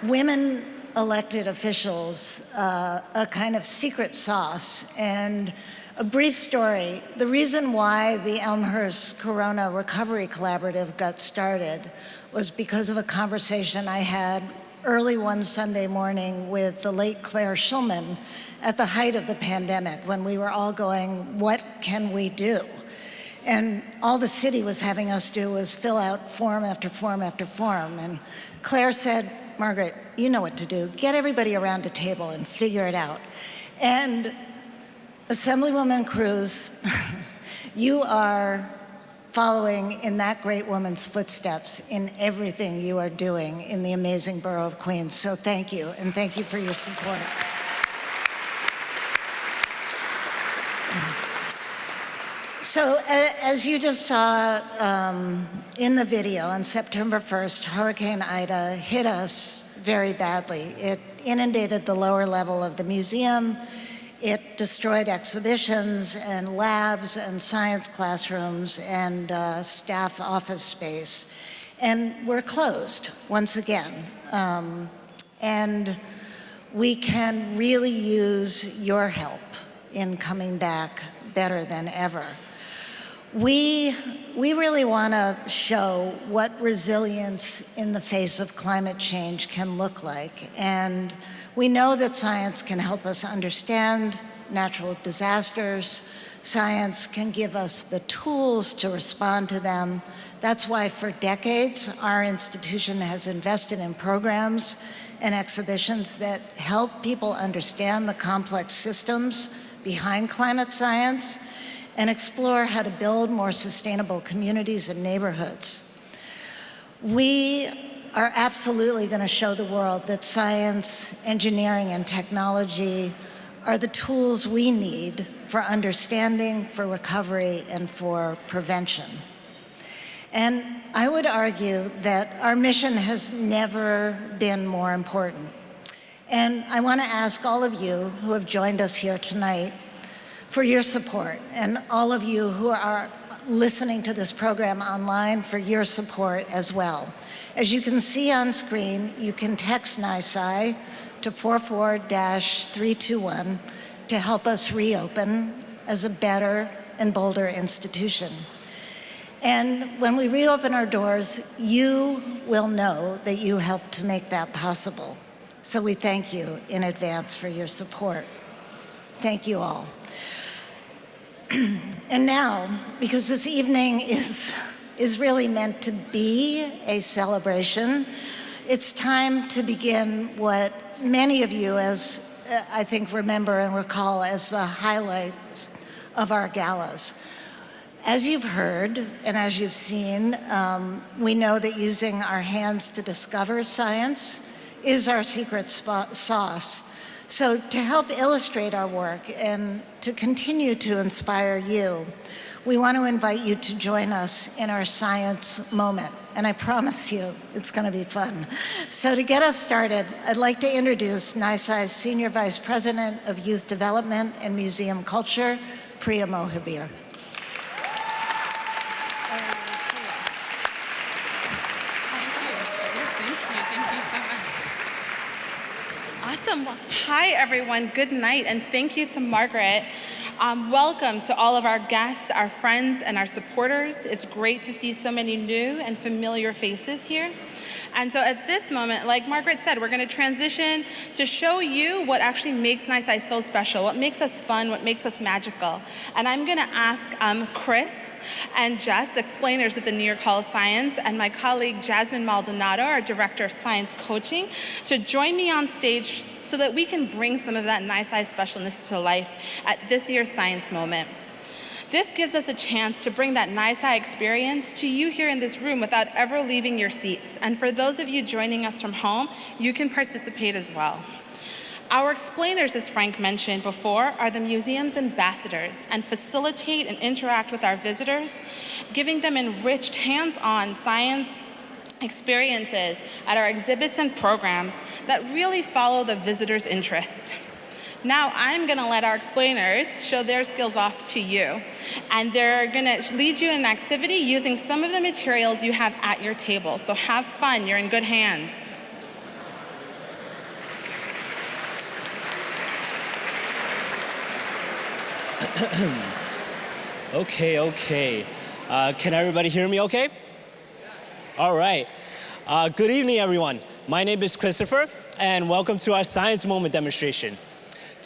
Speaker 20: women elected officials uh, a kind of secret sauce. And a brief story, the reason why the Elmhurst Corona Recovery Collaborative got started was because of a conversation I had early one Sunday morning with the late Claire Shulman at the height of the pandemic when we were all going, what can we do?
Speaker 13: And all the city was having us do was fill out form after form after form. And Claire said, Margaret, you know what to do. Get everybody around a table and figure it out. And Assemblywoman Cruz, you are following in that great woman's footsteps in everything you are doing in the amazing borough of Queens. So thank you, and thank you for your support. So as you just saw um, in the video, on September 1st, Hurricane Ida hit us very badly. It inundated the lower level of the museum. It destroyed exhibitions and labs and science classrooms and uh, staff office space. And we're closed once again. Um, and we can really use your help in coming back better than ever. We, we really want to show what resilience in the face of climate change can look like. And we know that science can help us understand natural disasters. Science can give us the tools to respond to them. That's why for decades, our institution has invested in programs and exhibitions that help people understand the complex systems behind climate science and explore how to build more sustainable communities and neighborhoods. We are absolutely going to show the world that science, engineering, and technology are the tools we need for understanding, for recovery, and for prevention. And I would argue that our mission has never been more important. And I want to ask all of you who have joined us here tonight for your support and all of you who are listening to this program online for your support as well. As you can see on screen, you can text NYSCI to 44-321 to help us reopen as a better and bolder institution. And when we reopen our doors, you will know that you helped to make that possible. So we thank you in advance for your support. Thank you all. and now, because this evening is, is really meant to be a celebration, it's time to begin what many of you, as uh, I think, remember and recall as the highlights of our galas. As you've heard and as you've seen, um, we know that using our hands to discover science is our secret sauce so to help illustrate our work and to continue to inspire you, we want to invite you to join us in our science moment. And I promise you, it's going to be fun. So to get us started, I'd like to introduce NYSCI's Senior Vice President of Youth Development and Museum Culture, Priya Mohabir.
Speaker 21: Hi, everyone. Good night, and thank you to Margaret. Um, welcome to all of our guests, our friends, and our supporters. It's great to see so many new and familiar faces here. And so at this moment, like Margaret said, we're going to transition to show you what actually makes NYSCI so special, what makes us fun, what makes us magical. And I'm going to ask um, Chris and Jess, explainers at the New York Hall of Science, and my colleague Jasmine Maldonado, our Director of Science Coaching, to join me on stage so that we can bring some of that NYSCI specialness to life at this year's Science Moment. This gives us a chance to bring that NYSCI experience to you here in this room without ever leaving your seats. And for those of you joining us from home, you can participate as well. Our explainers, as Frank mentioned before, are the museum's ambassadors and facilitate and interact with our visitors, giving them enriched hands-on science experiences at our exhibits and programs that really follow the visitor's interest. Now I'm gonna let our explainers show their skills off to you. And they're gonna lead you in an activity using some of the materials you have at your table. So have fun, you're in good hands.
Speaker 22: okay, okay. Uh, can everybody hear me okay? All right. Uh, good evening, everyone. My name is Christopher, and welcome to our Science Moment demonstration.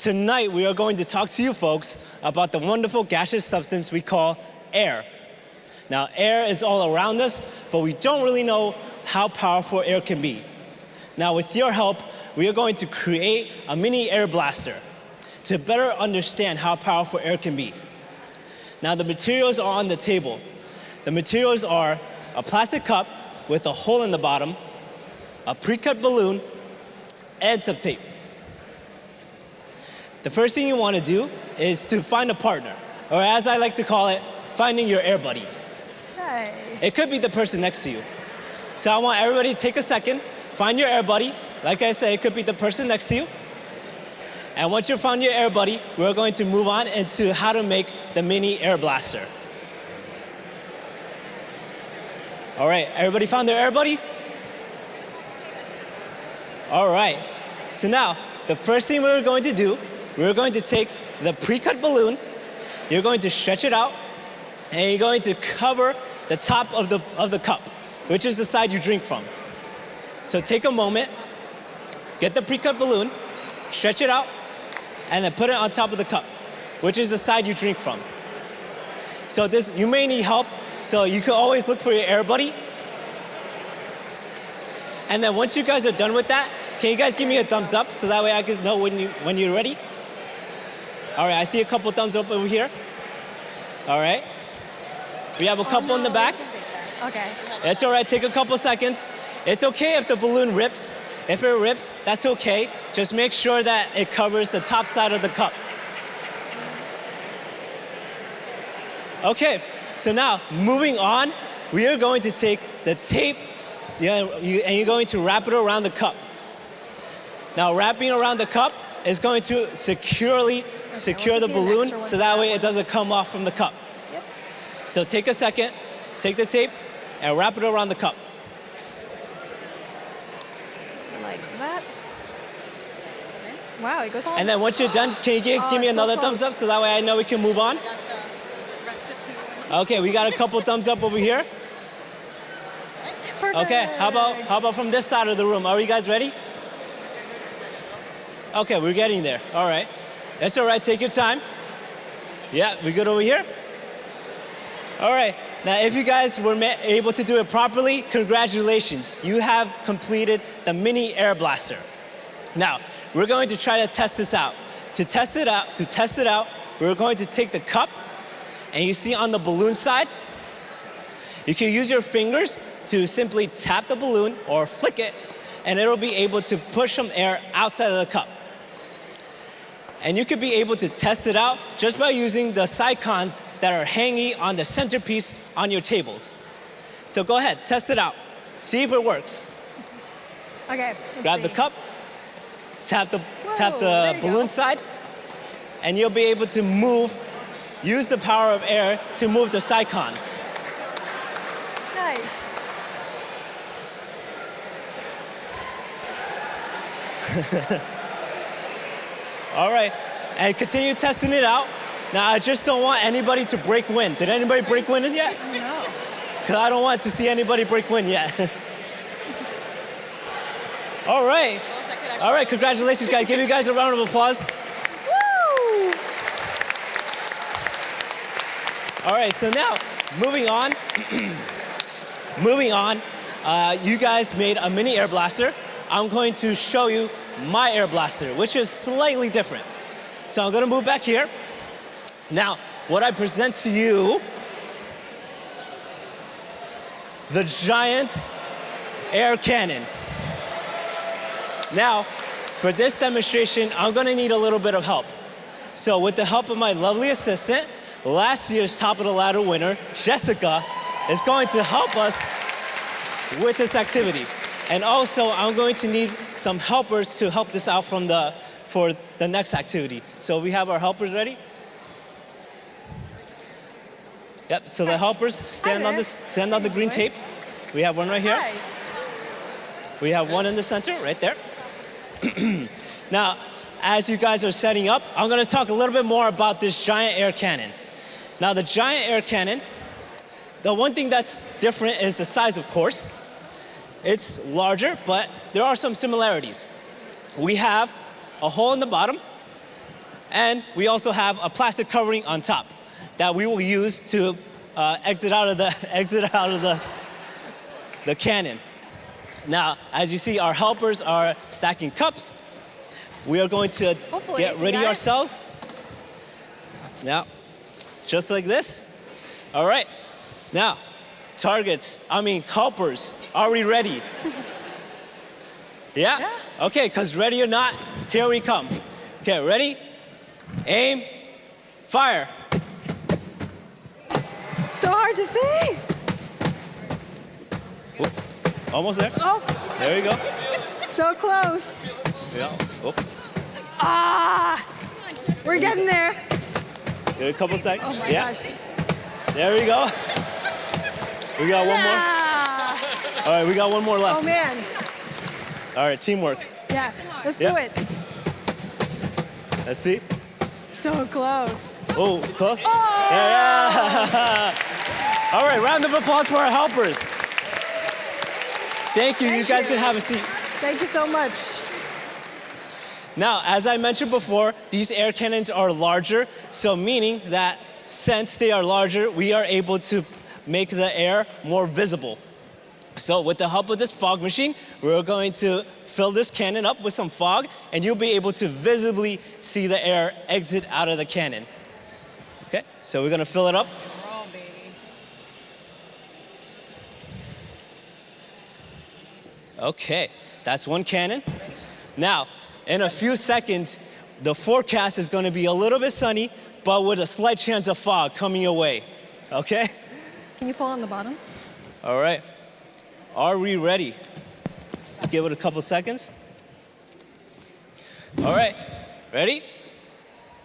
Speaker 22: Tonight, we are going to talk to you folks about the wonderful gaseous substance we call air. Now, air is all around us, but we don't really know how powerful air can be. Now, with your help, we are going to create a mini air blaster to better understand how powerful air can be. Now, the materials are on the table. The materials are a plastic cup with a hole in the bottom, a pre-cut balloon, and some tape. The first thing you want to do is to find a partner, or as I like to call it, finding your air buddy.
Speaker 21: Hi.
Speaker 22: It could be the person next to you. So I want everybody to take a second, find your air buddy. Like I said, it could be the person next to you. And once you've found your air buddy, we're going to move on into how to make the mini air blaster. All right, everybody found their air buddies? All right, so now the first thing we're going to do, we're going to take the pre-cut balloon, you're going to stretch it out, and you're going to cover the top of the, of the cup, which is the side you drink from. So take a moment, get the pre-cut balloon, stretch it out, and then put it on top of the cup, which is the side you drink from. So this, you may need help, so you can always look for your air buddy. And then once you guys are done with that, can you guys give me a thumbs up so that way I can know when, you, when you're ready? All right, I see a couple thumbs up over here. All right. We have a couple in the back.
Speaker 21: Okay.
Speaker 22: That's all right, take a couple seconds. It's okay if the balloon rips. If it rips, that's okay. Just make sure that it covers the top side of the cup. Okay, so now moving on, we are going to take the tape and you're going to wrap it around the cup. Now wrapping around the cup is going to securely secure the balloon so that way it doesn't come off from the cup. So take a second, take the tape and wrap it around the cup.
Speaker 21: Like that. Wow, it goes all
Speaker 22: And then once you're done, can you give,
Speaker 21: Oh,
Speaker 22: give me
Speaker 21: it's so
Speaker 22: another thumbs up so that way I know we can move on? Okay, we got a couple thumbs up over here. Okay, how about how about from this side of the room? Are you guys ready? Okay, we're getting there. All right. That's all right, take your time. Yeah, we good over here? All right. Now, if you guys were able to do it properly, congratulations. You have completed the mini air blaster. Now, we're going to try to test this out. To test it out, to test it out, we're going to take the cup and you see on the balloon side, you can use your fingers to simply tap the balloon or flick it and it'll be able to push some air outside of the cup. And you could be able to test it out just by using the Sycons that are hanging on the centerpiece on your tables. So go ahead, test it out. See if it works.
Speaker 21: Okay.
Speaker 22: Grab the cup, tap the, tap the balloon
Speaker 21: go.
Speaker 22: side, and you'll be able to move, use the power of air to move the Sycons.
Speaker 21: Nice.
Speaker 22: All right, and continue testing it out. Now, I just don't want anybody to break wind. Did anybody break wind yet?
Speaker 21: No.
Speaker 22: Because I don't want to see anybody break wind yet. All right. All right, congratulations, guys. Give you guys a round of applause.
Speaker 21: Woo!
Speaker 22: All right, so now, moving on. moving on, uh, you guys made a mini air blaster. I'm going to show you my air blaster, which is slightly different. So I'm gonna move back here. Now, what I present to you, the giant air cannon. Now, for this demonstration, I'm gonna need a little bit of help. So with the help of my lovely assistant, last year's top of the ladder winner, Jessica, is going to help us with this activity. And also, I'm going to need some helpers to help this out from the, for the next activity. So we have our helpers ready? Yep, so the helpers stand on this, stand on the green tape. We have one right here. We have one in the center, right there. now, as you guys are setting up, I'm gonna talk a little bit more about this giant air cannon. Now, the giant air cannon, the one thing that's different is the size, of course. It's larger, but there are some similarities. We have a hole in the bottom, and we also have a plastic covering on top that we will use to uh, exit out of the exit out of the the cannon. Now, as you see, our helpers are stacking cups. We are going to
Speaker 21: Hopefully,
Speaker 22: get ready
Speaker 21: it?
Speaker 22: ourselves. Now, just like this. All right. Now, targets, I mean helpers, are we ready? Yeah? Okay, because ready or not, here we come. Okay, ready? Aim, fire.
Speaker 21: So hard to see.
Speaker 22: Oop, Almost there.
Speaker 21: Oh,
Speaker 22: There you go.
Speaker 21: so close.
Speaker 22: Yeah. Oop.
Speaker 21: Ah, we're getting there.
Speaker 22: Give it a couple seconds.
Speaker 21: Oh my
Speaker 22: yeah.
Speaker 21: gosh.
Speaker 22: There we go. We got one more.
Speaker 21: Ah.
Speaker 22: All right, we got one more left.
Speaker 21: Oh man.
Speaker 22: All right, teamwork.
Speaker 21: Yeah, let's
Speaker 22: Yeah.
Speaker 21: do it.
Speaker 22: Let's see.
Speaker 21: So close.
Speaker 22: Oh, close?
Speaker 21: Oh!
Speaker 22: Yeah, yeah. All right, round of applause for our helpers. Thank you. you guys
Speaker 21: you.
Speaker 22: can have a seat.
Speaker 21: Thank you so much.
Speaker 22: Now, as I mentioned before, these air cannons are larger, so meaning that since they are larger, we are able to make the air more visible. So with the help of this fog machine, we're going to fill this cannon up with some fog, and you'll be able to visibly see the air exit out of the cannon. Okay, so we're gonna fill it up. Okay, that's one cannon. Now, in a few seconds, the forecast is gonna be a little bit sunny, but with a slight chance of fog coming your way. Okay?
Speaker 21: Can you pull on the bottom?
Speaker 22: All right. Are we ready? Give it a couple seconds. All right. Ready?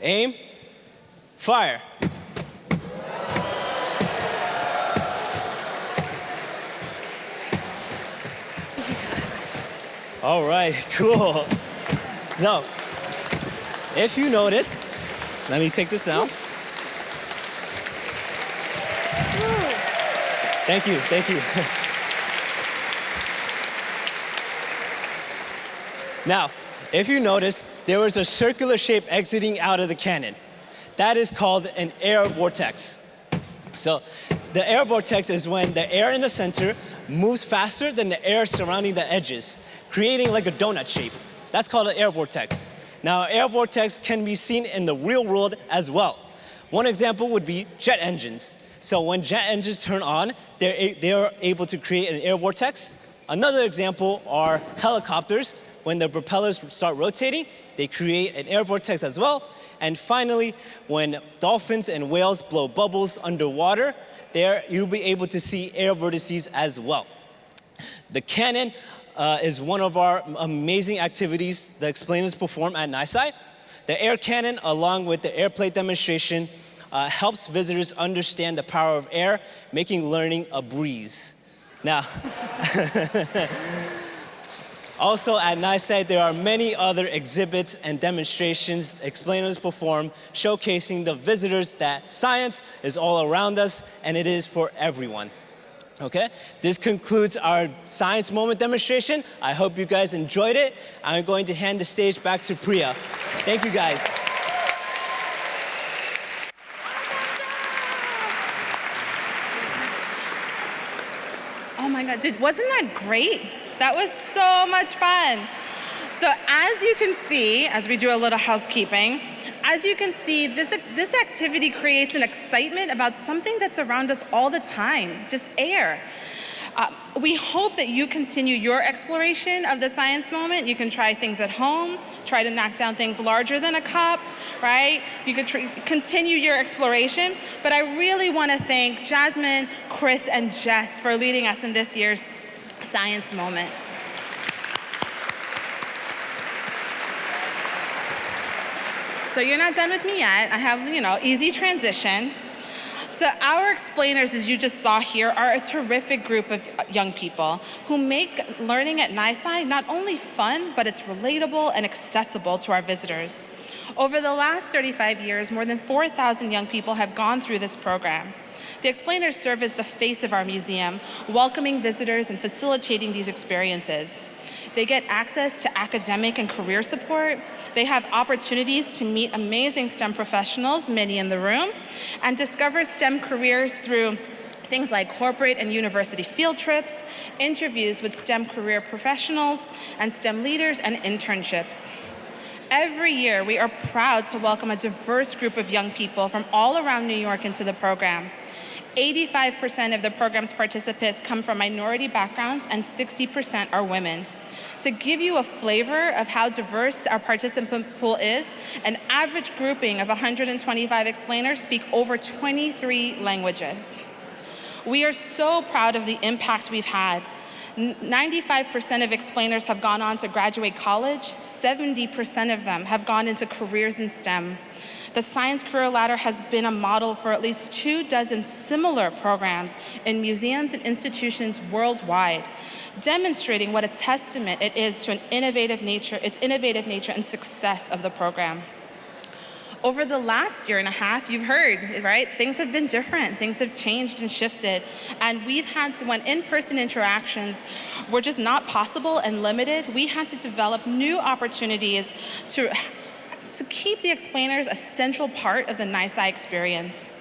Speaker 22: Aim. Fire. All right, cool. Now, if you notice, let me take this down. Thank you, thank you. now, if you notice, there was a circular shape exiting out of the cannon. That is called an air vortex. So, the air vortex is when the air in the center moves faster than the air surrounding the edges, creating like a donut shape. That's called an air vortex. Now, air vortex can be seen in the real world as well. One example would be jet engines. So when jet engines turn on, they're, a- they are able to create an air vortex. Another example are helicopters. When the propellers start rotating, they create an air vortex as well. And finally, when dolphins and whales blow bubbles underwater, there you'll be able to see air vortices as well. The cannon uh, is one of our amazing activities the explainers perform at NYSCI. The air cannon, along with the airplane demonstration, uh, helps visitors understand the power of air, making learning a breeze. Now, also at NYSCI, there are many other exhibits and demonstrations explainers perform, showcasing the visitors that science is all around us and it is for everyone. Okay, this concludes our science moment demonstration. I hope you guys enjoyed it. I'm going to hand the stage back to Priya. Thank you guys.
Speaker 21: Oh my God, did, wasn't that great? That was so much fun. So as you can see, as we do a little housekeeping, as you can see, this, this activity creates an excitement about something that's around us all the time, just air. We hope that you continue your exploration of the science moment. You can try things at home, try to knock down things larger than a cup, right? You could continue your exploration. But I really want to thank Jasmine, Chris, and Jess for leading us in this year's science moment. So you're not done with me yet. I have, you know, easy transition. So our explainers, as you just saw here, are a terrific group of young people who make learning at NYSCI not only fun, but it's relatable and accessible to our visitors. Over the last 35 years, more than 4,000 young people have gone through this program. The explainers serve as the face of our museum, welcoming visitors and facilitating these experiences. They get access to academic and career support. They have opportunities to meet amazing STEM professionals, many in the room, and discover STEM careers through things like corporate and university field trips, interviews with STEM career professionals and STEM leaders, and internships. Every year, we are proud to welcome a diverse group of young people from all around New York into the program. 85% of the program's participants come from minority backgrounds and 60% are women. To give you a flavor of how diverse our participant pool is, an average grouping of 125 explainers speak over 23 languages. We are so proud of the impact we've had. 95% of explainers have gone on to graduate college. 70% of them have gone into careers in STEM. The Science Career Ladder has been a model for at least two dozen similar programs in museums and institutions worldwide, demonstrating what a testament it is to an innovative nature, its innovative nature and success of the program over the last year and a half, you've heard, right? Things have been different. Things have changed and shifted. And we've had to, when in-person interactions were just not possible and limited, we had to develop new opportunities to, to keep the explainers a central part of the NYSCI experience.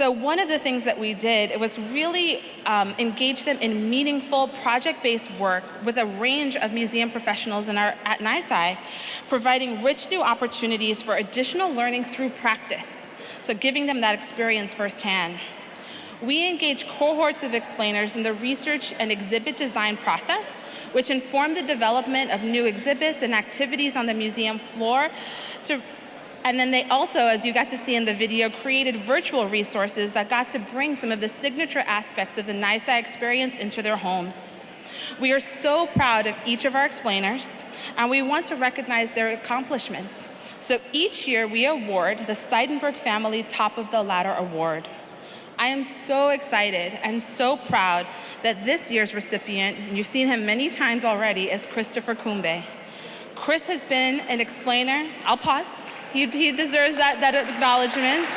Speaker 21: So one of the things that we did was really um, engage them in meaningful project-based work with a range of museum professionals in our, at NYSCI, providing rich new opportunities for additional learning through practice, so giving them that experience firsthand. We engage cohorts of explainers in the research and exhibit design process, which inform the development of new exhibits and activities on the museum floor to and then they also, as you got to see in the video, created virtual resources that got to bring some of the signature aspects of the NYSCI experience into their homes. We are so proud of each of our explainers, and we want to recognize their accomplishments. So each year we award the Seidenberg Family Top of the Ladder Award. I am so excited and so proud that this year's recipient, and you've seen him many times already, is Christopher Kumbe. Chris has been an explainer, I'll pause, he, he deserves that, that acknowledgement.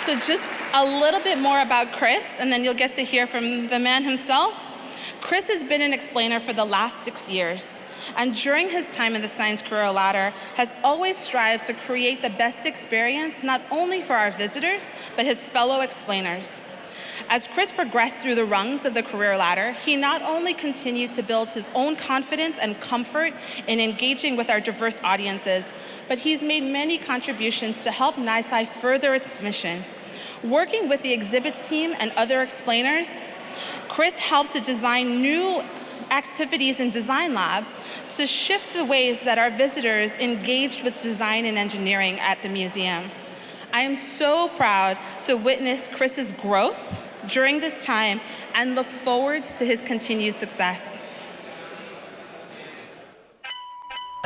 Speaker 21: So just a little bit more about Chris, and then you'll get to hear from the man himself. Chris has been an explainer for the last six years, and during his time in the Science Career Ladder, has always strived to create the best experience, not only for our visitors, but his fellow explainers. As Chris progressed through the rungs of the career ladder, he not only continued to build his own confidence and comfort in engaging with our diverse audiences, but he's made many contributions to help NYSCI further its mission. Working with the exhibits team and other explainers, Chris helped to design new activities in Design Lab to shift the ways that our visitors engaged with design and engineering at the museum. I am so proud to witness Chris's growth during this time and look forward to his continued success.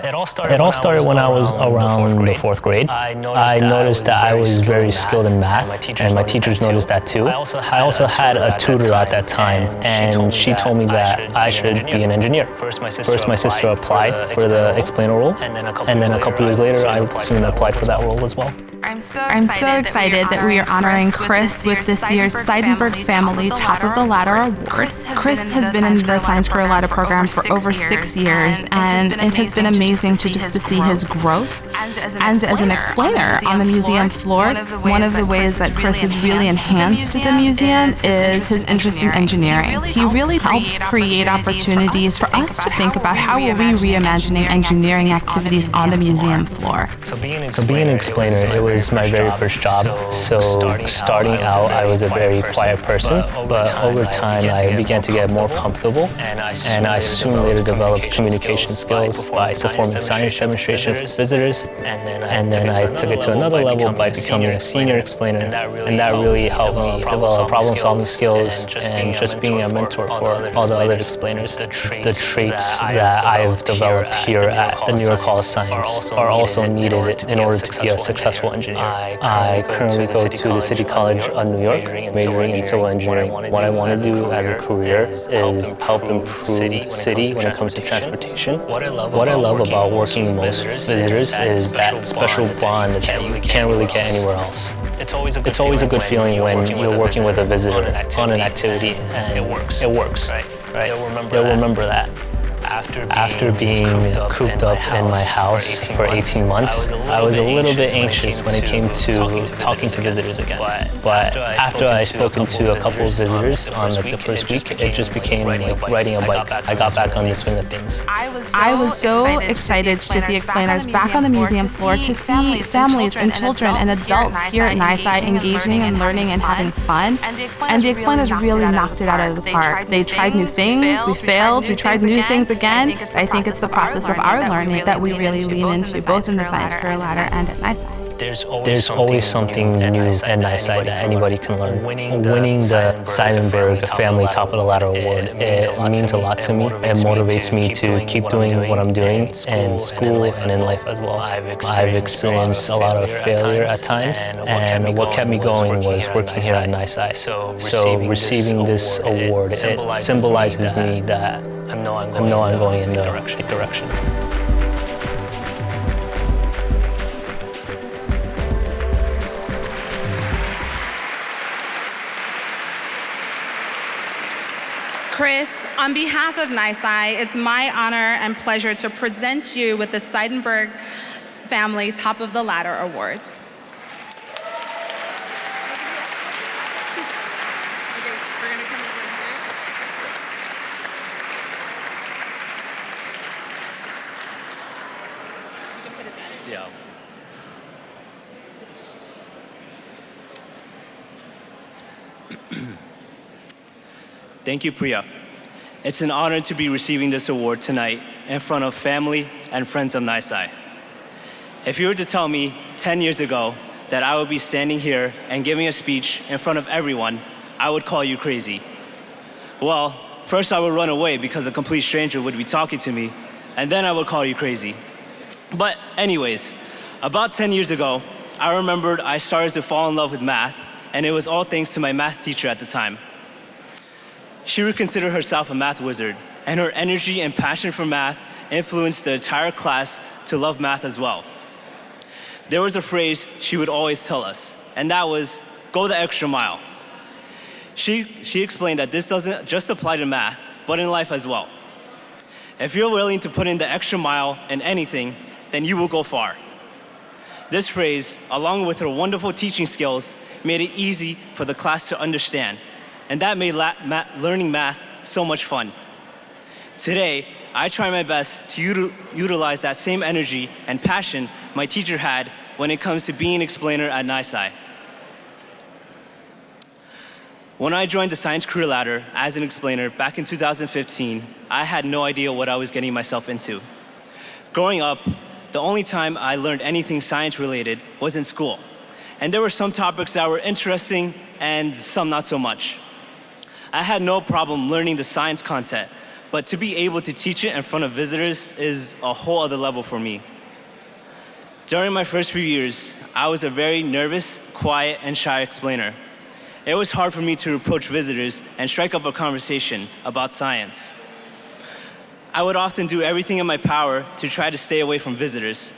Speaker 23: It all started, it all started when, I was around the fourth grade. I noticed, I noticed that, I was very skilled in math, and my teachers, noticed that too. I also had, I also had a tutor at that time, and she told me that I should be an engineer. First, my sister, First, my sister applied for the explainer role, and then a couple years later, I soon applied for that role as well.
Speaker 9: I'm so excited, I'm so excited that, we are honoring Chris with this year's Seidenberg Family Top of the Ladder Award. Chris has been in the Science Career Ladder program for over six years, and it has been amazing to just to see his growth. And as an explainer on the museum floor, one of the ways that Chris has really enhanced the museum is his interest in engineering. He really helps create opportunities for us to think about how will we reimagining engineering activities on the museum floor.
Speaker 23: So being an explainer, it was my very first job. So starting out, I was a very quiet person, but over time, I began to get more comfortable, and I soon later developed communication skills by performing science demonstrations with visitors, and then I took it to another level by becoming a senior explainer, and that really helped me develop problem-solving skills and just being a mentor for all the other explainers. The traits that I've developed here at the New York Hall of Science are also needed in order to be a successful engineer. I currently go to the City College of New York, majoring in civil engineering. What I want to do as a career is help improve the city when it comes to transportation. What I love about working with visitors is is that special bond that you can't really get anywhere else. It's always a good, it's always a good feeling when you're working with a visitor on an activity and it works. It works. Right. Right. They'll remember They'll that. remember that. After being, After being cooped, cooped up, in, my house for 18 months, I was a little bit anxious when it came to talking to visitors again. But after I spoken to a couple of visitors on like the first week, it just became like riding a bike. I got back on the swing of things.
Speaker 9: I was so excited to see explainers back on the museum floor, to see families and children and adults here at NYSCI engaging and learning and having fun. And the explainers really knocked it out of the park. They tried new things, we failed, we tried new things again, I think it's the process of our learning that we really lean into, both in the Science Career Ladder and at NYSCI.
Speaker 23: There's always, There's always something new at NYSCI that anybody can learn. Winning the Seidenberg Family Top of the Ladder Award, it means a lot to me. It motivates me to keep doing what I'm doing in school and in life as well. I've experienced a lot of failure at times, and what kept me going was working here at NYSCI. So receiving this award, it symbolizes me that I know I'm going in the right direction.
Speaker 21: Chris, on behalf of NYSCI, it's my honor and pleasure to present you with the Seidenberg Family Top of the Ladder Award.
Speaker 22: Yeah. Thank you, Priya. It's an honor to be receiving this award tonight in front of family and friends of NYSCI. If you were to tell me 10 years ago that I would be standing here and giving a speech in front of everyone, I would call you crazy. Well, first I would run away because a complete stranger would be talking to me, and then I would call you crazy. But anyways, about 10 years ago, I remembered I started to fall in love with math, and it was all thanks to my math teacher at the time. She would consider herself a math wizard, and her energy and passion for math influenced the entire class to love math as well. There was a phrase she would always tell us, and that was, go the extra mile. She, she explained that this doesn't just apply to math, but in life as well. If you're willing to put in the extra mile in anything, then you will go far. This phrase, along with her wonderful teaching skills, made it easy for the class to understand and that made ma learning math so much fun. Today, I try my best to util utilize that same energy and passion my teacher had when it comes to being an explainer at NYSCI. When I joined the Science Career Ladder as an explainer back in 2015, I had no idea what I was getting myself into. Growing up, the only time I learned anything science related was in school. And there were some topics that were interesting and some not so much. I had no problem learning the science content, but to be able to teach it in front of visitors is a whole other level for me. During my first few years, I was a very nervous, quiet, and shy explainer. It was hard for me to approach visitors and strike up a conversation about science. I would often do everything in my power to try to stay away from visitors,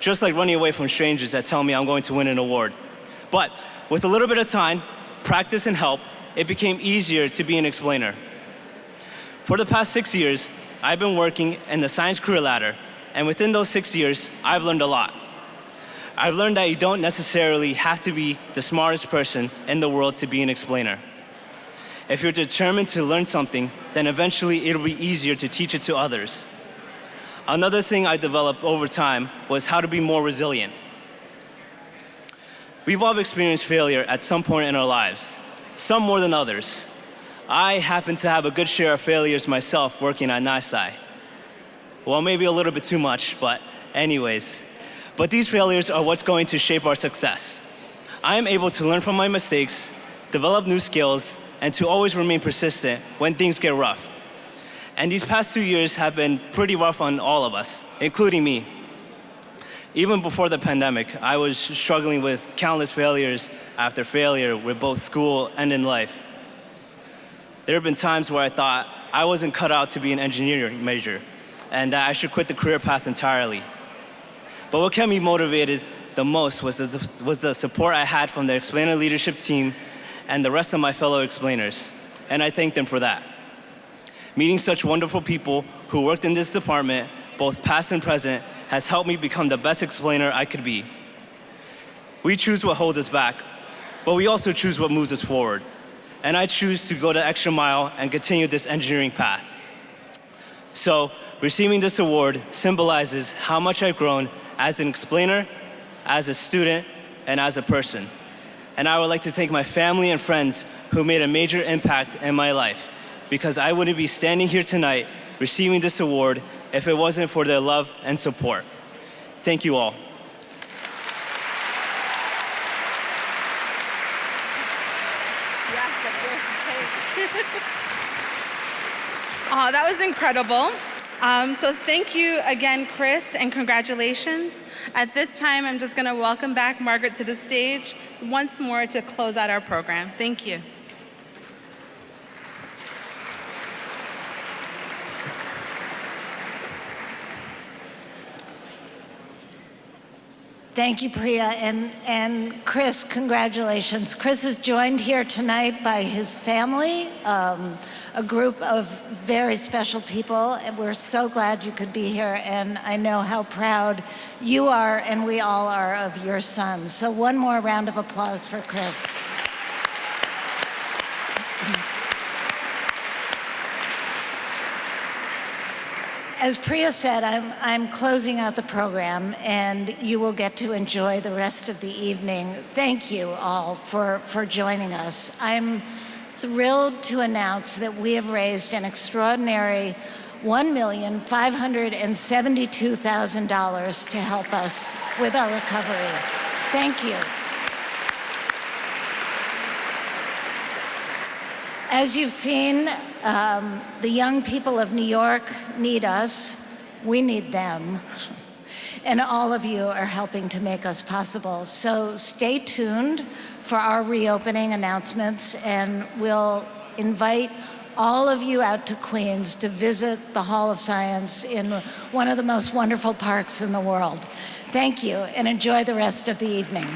Speaker 22: just like running away from strangers that tell me I'm going to win an award. But with a little bit of time, practice, and help, it became easier to be an explainer. For the past six years, I've been working in the Science Career Ladder, and within those six years, I've learned a lot. I've learned that you don't necessarily have to be the smartest person in the world to be an explainer. If you're determined to learn something, then eventually it'll be easier to teach it to others. Another thing I developed over time was how to be more resilient. We've all experienced failure at some point in our lives some more than others. I happen to have a good share of failures myself working at NYSCI. Well, maybe a little bit too much, but anyways. But these failures are what's going to shape our success. I am able to learn from my mistakes, develop new skills, and to always remain persistent when things get rough. And these past two years have been pretty rough on all of us, including me. Even before the pandemic, I was struggling with countless failures after failure with both school and in life. There have been times where I thought I wasn't cut out to be an engineering major and that I should quit the career path entirely. But what kept me motivated the most was the, was the support I had from the explainer leadership team and the rest of my fellow explainers, and I thank them for that. Meeting such wonderful people who worked in this department, both past and present, has helped me become the best explainer I could be. We choose what holds us back, but we also choose what moves us forward. And I choose to go the extra mile and continue this engineering path. So, receiving this award symbolizes how much I've grown as an explainer, as a student, and as a person. And I would like to thank my family and friends who made a major impact in my life because I wouldn't be standing here tonight receiving this award if it wasn't for their love and support. Thank you all.
Speaker 21: Oh, that was incredible. Um, so thank you again, Chris, and congratulations. At this time, I'm just going to welcome back Margaret to the stage once more to close out our program. Thank you.
Speaker 13: Thank you, Priya. And, and Chris, congratulations. Chris is joined here tonight by his family, um, a group of very special people. And we're so glad you could be here. And I know how proud you are and we all are of your son. So one more round of applause for Chris. As Priya said, I'm, I'm closing out the program and you will get to enjoy the rest of the evening. Thank you all for, for joining us. I'm thrilled to announce that we have raised an extraordinary $1,572,000 to help us with our recovery. Thank you. As you've seen, um, the young people of New York need us. We need them. And all of you are helping to make us possible. So stay tuned for our reopening announcements and we'll invite all of you out to Queens to visit the Hall of Science in one of the most wonderful parks in the world. Thank you and enjoy the rest of the evening.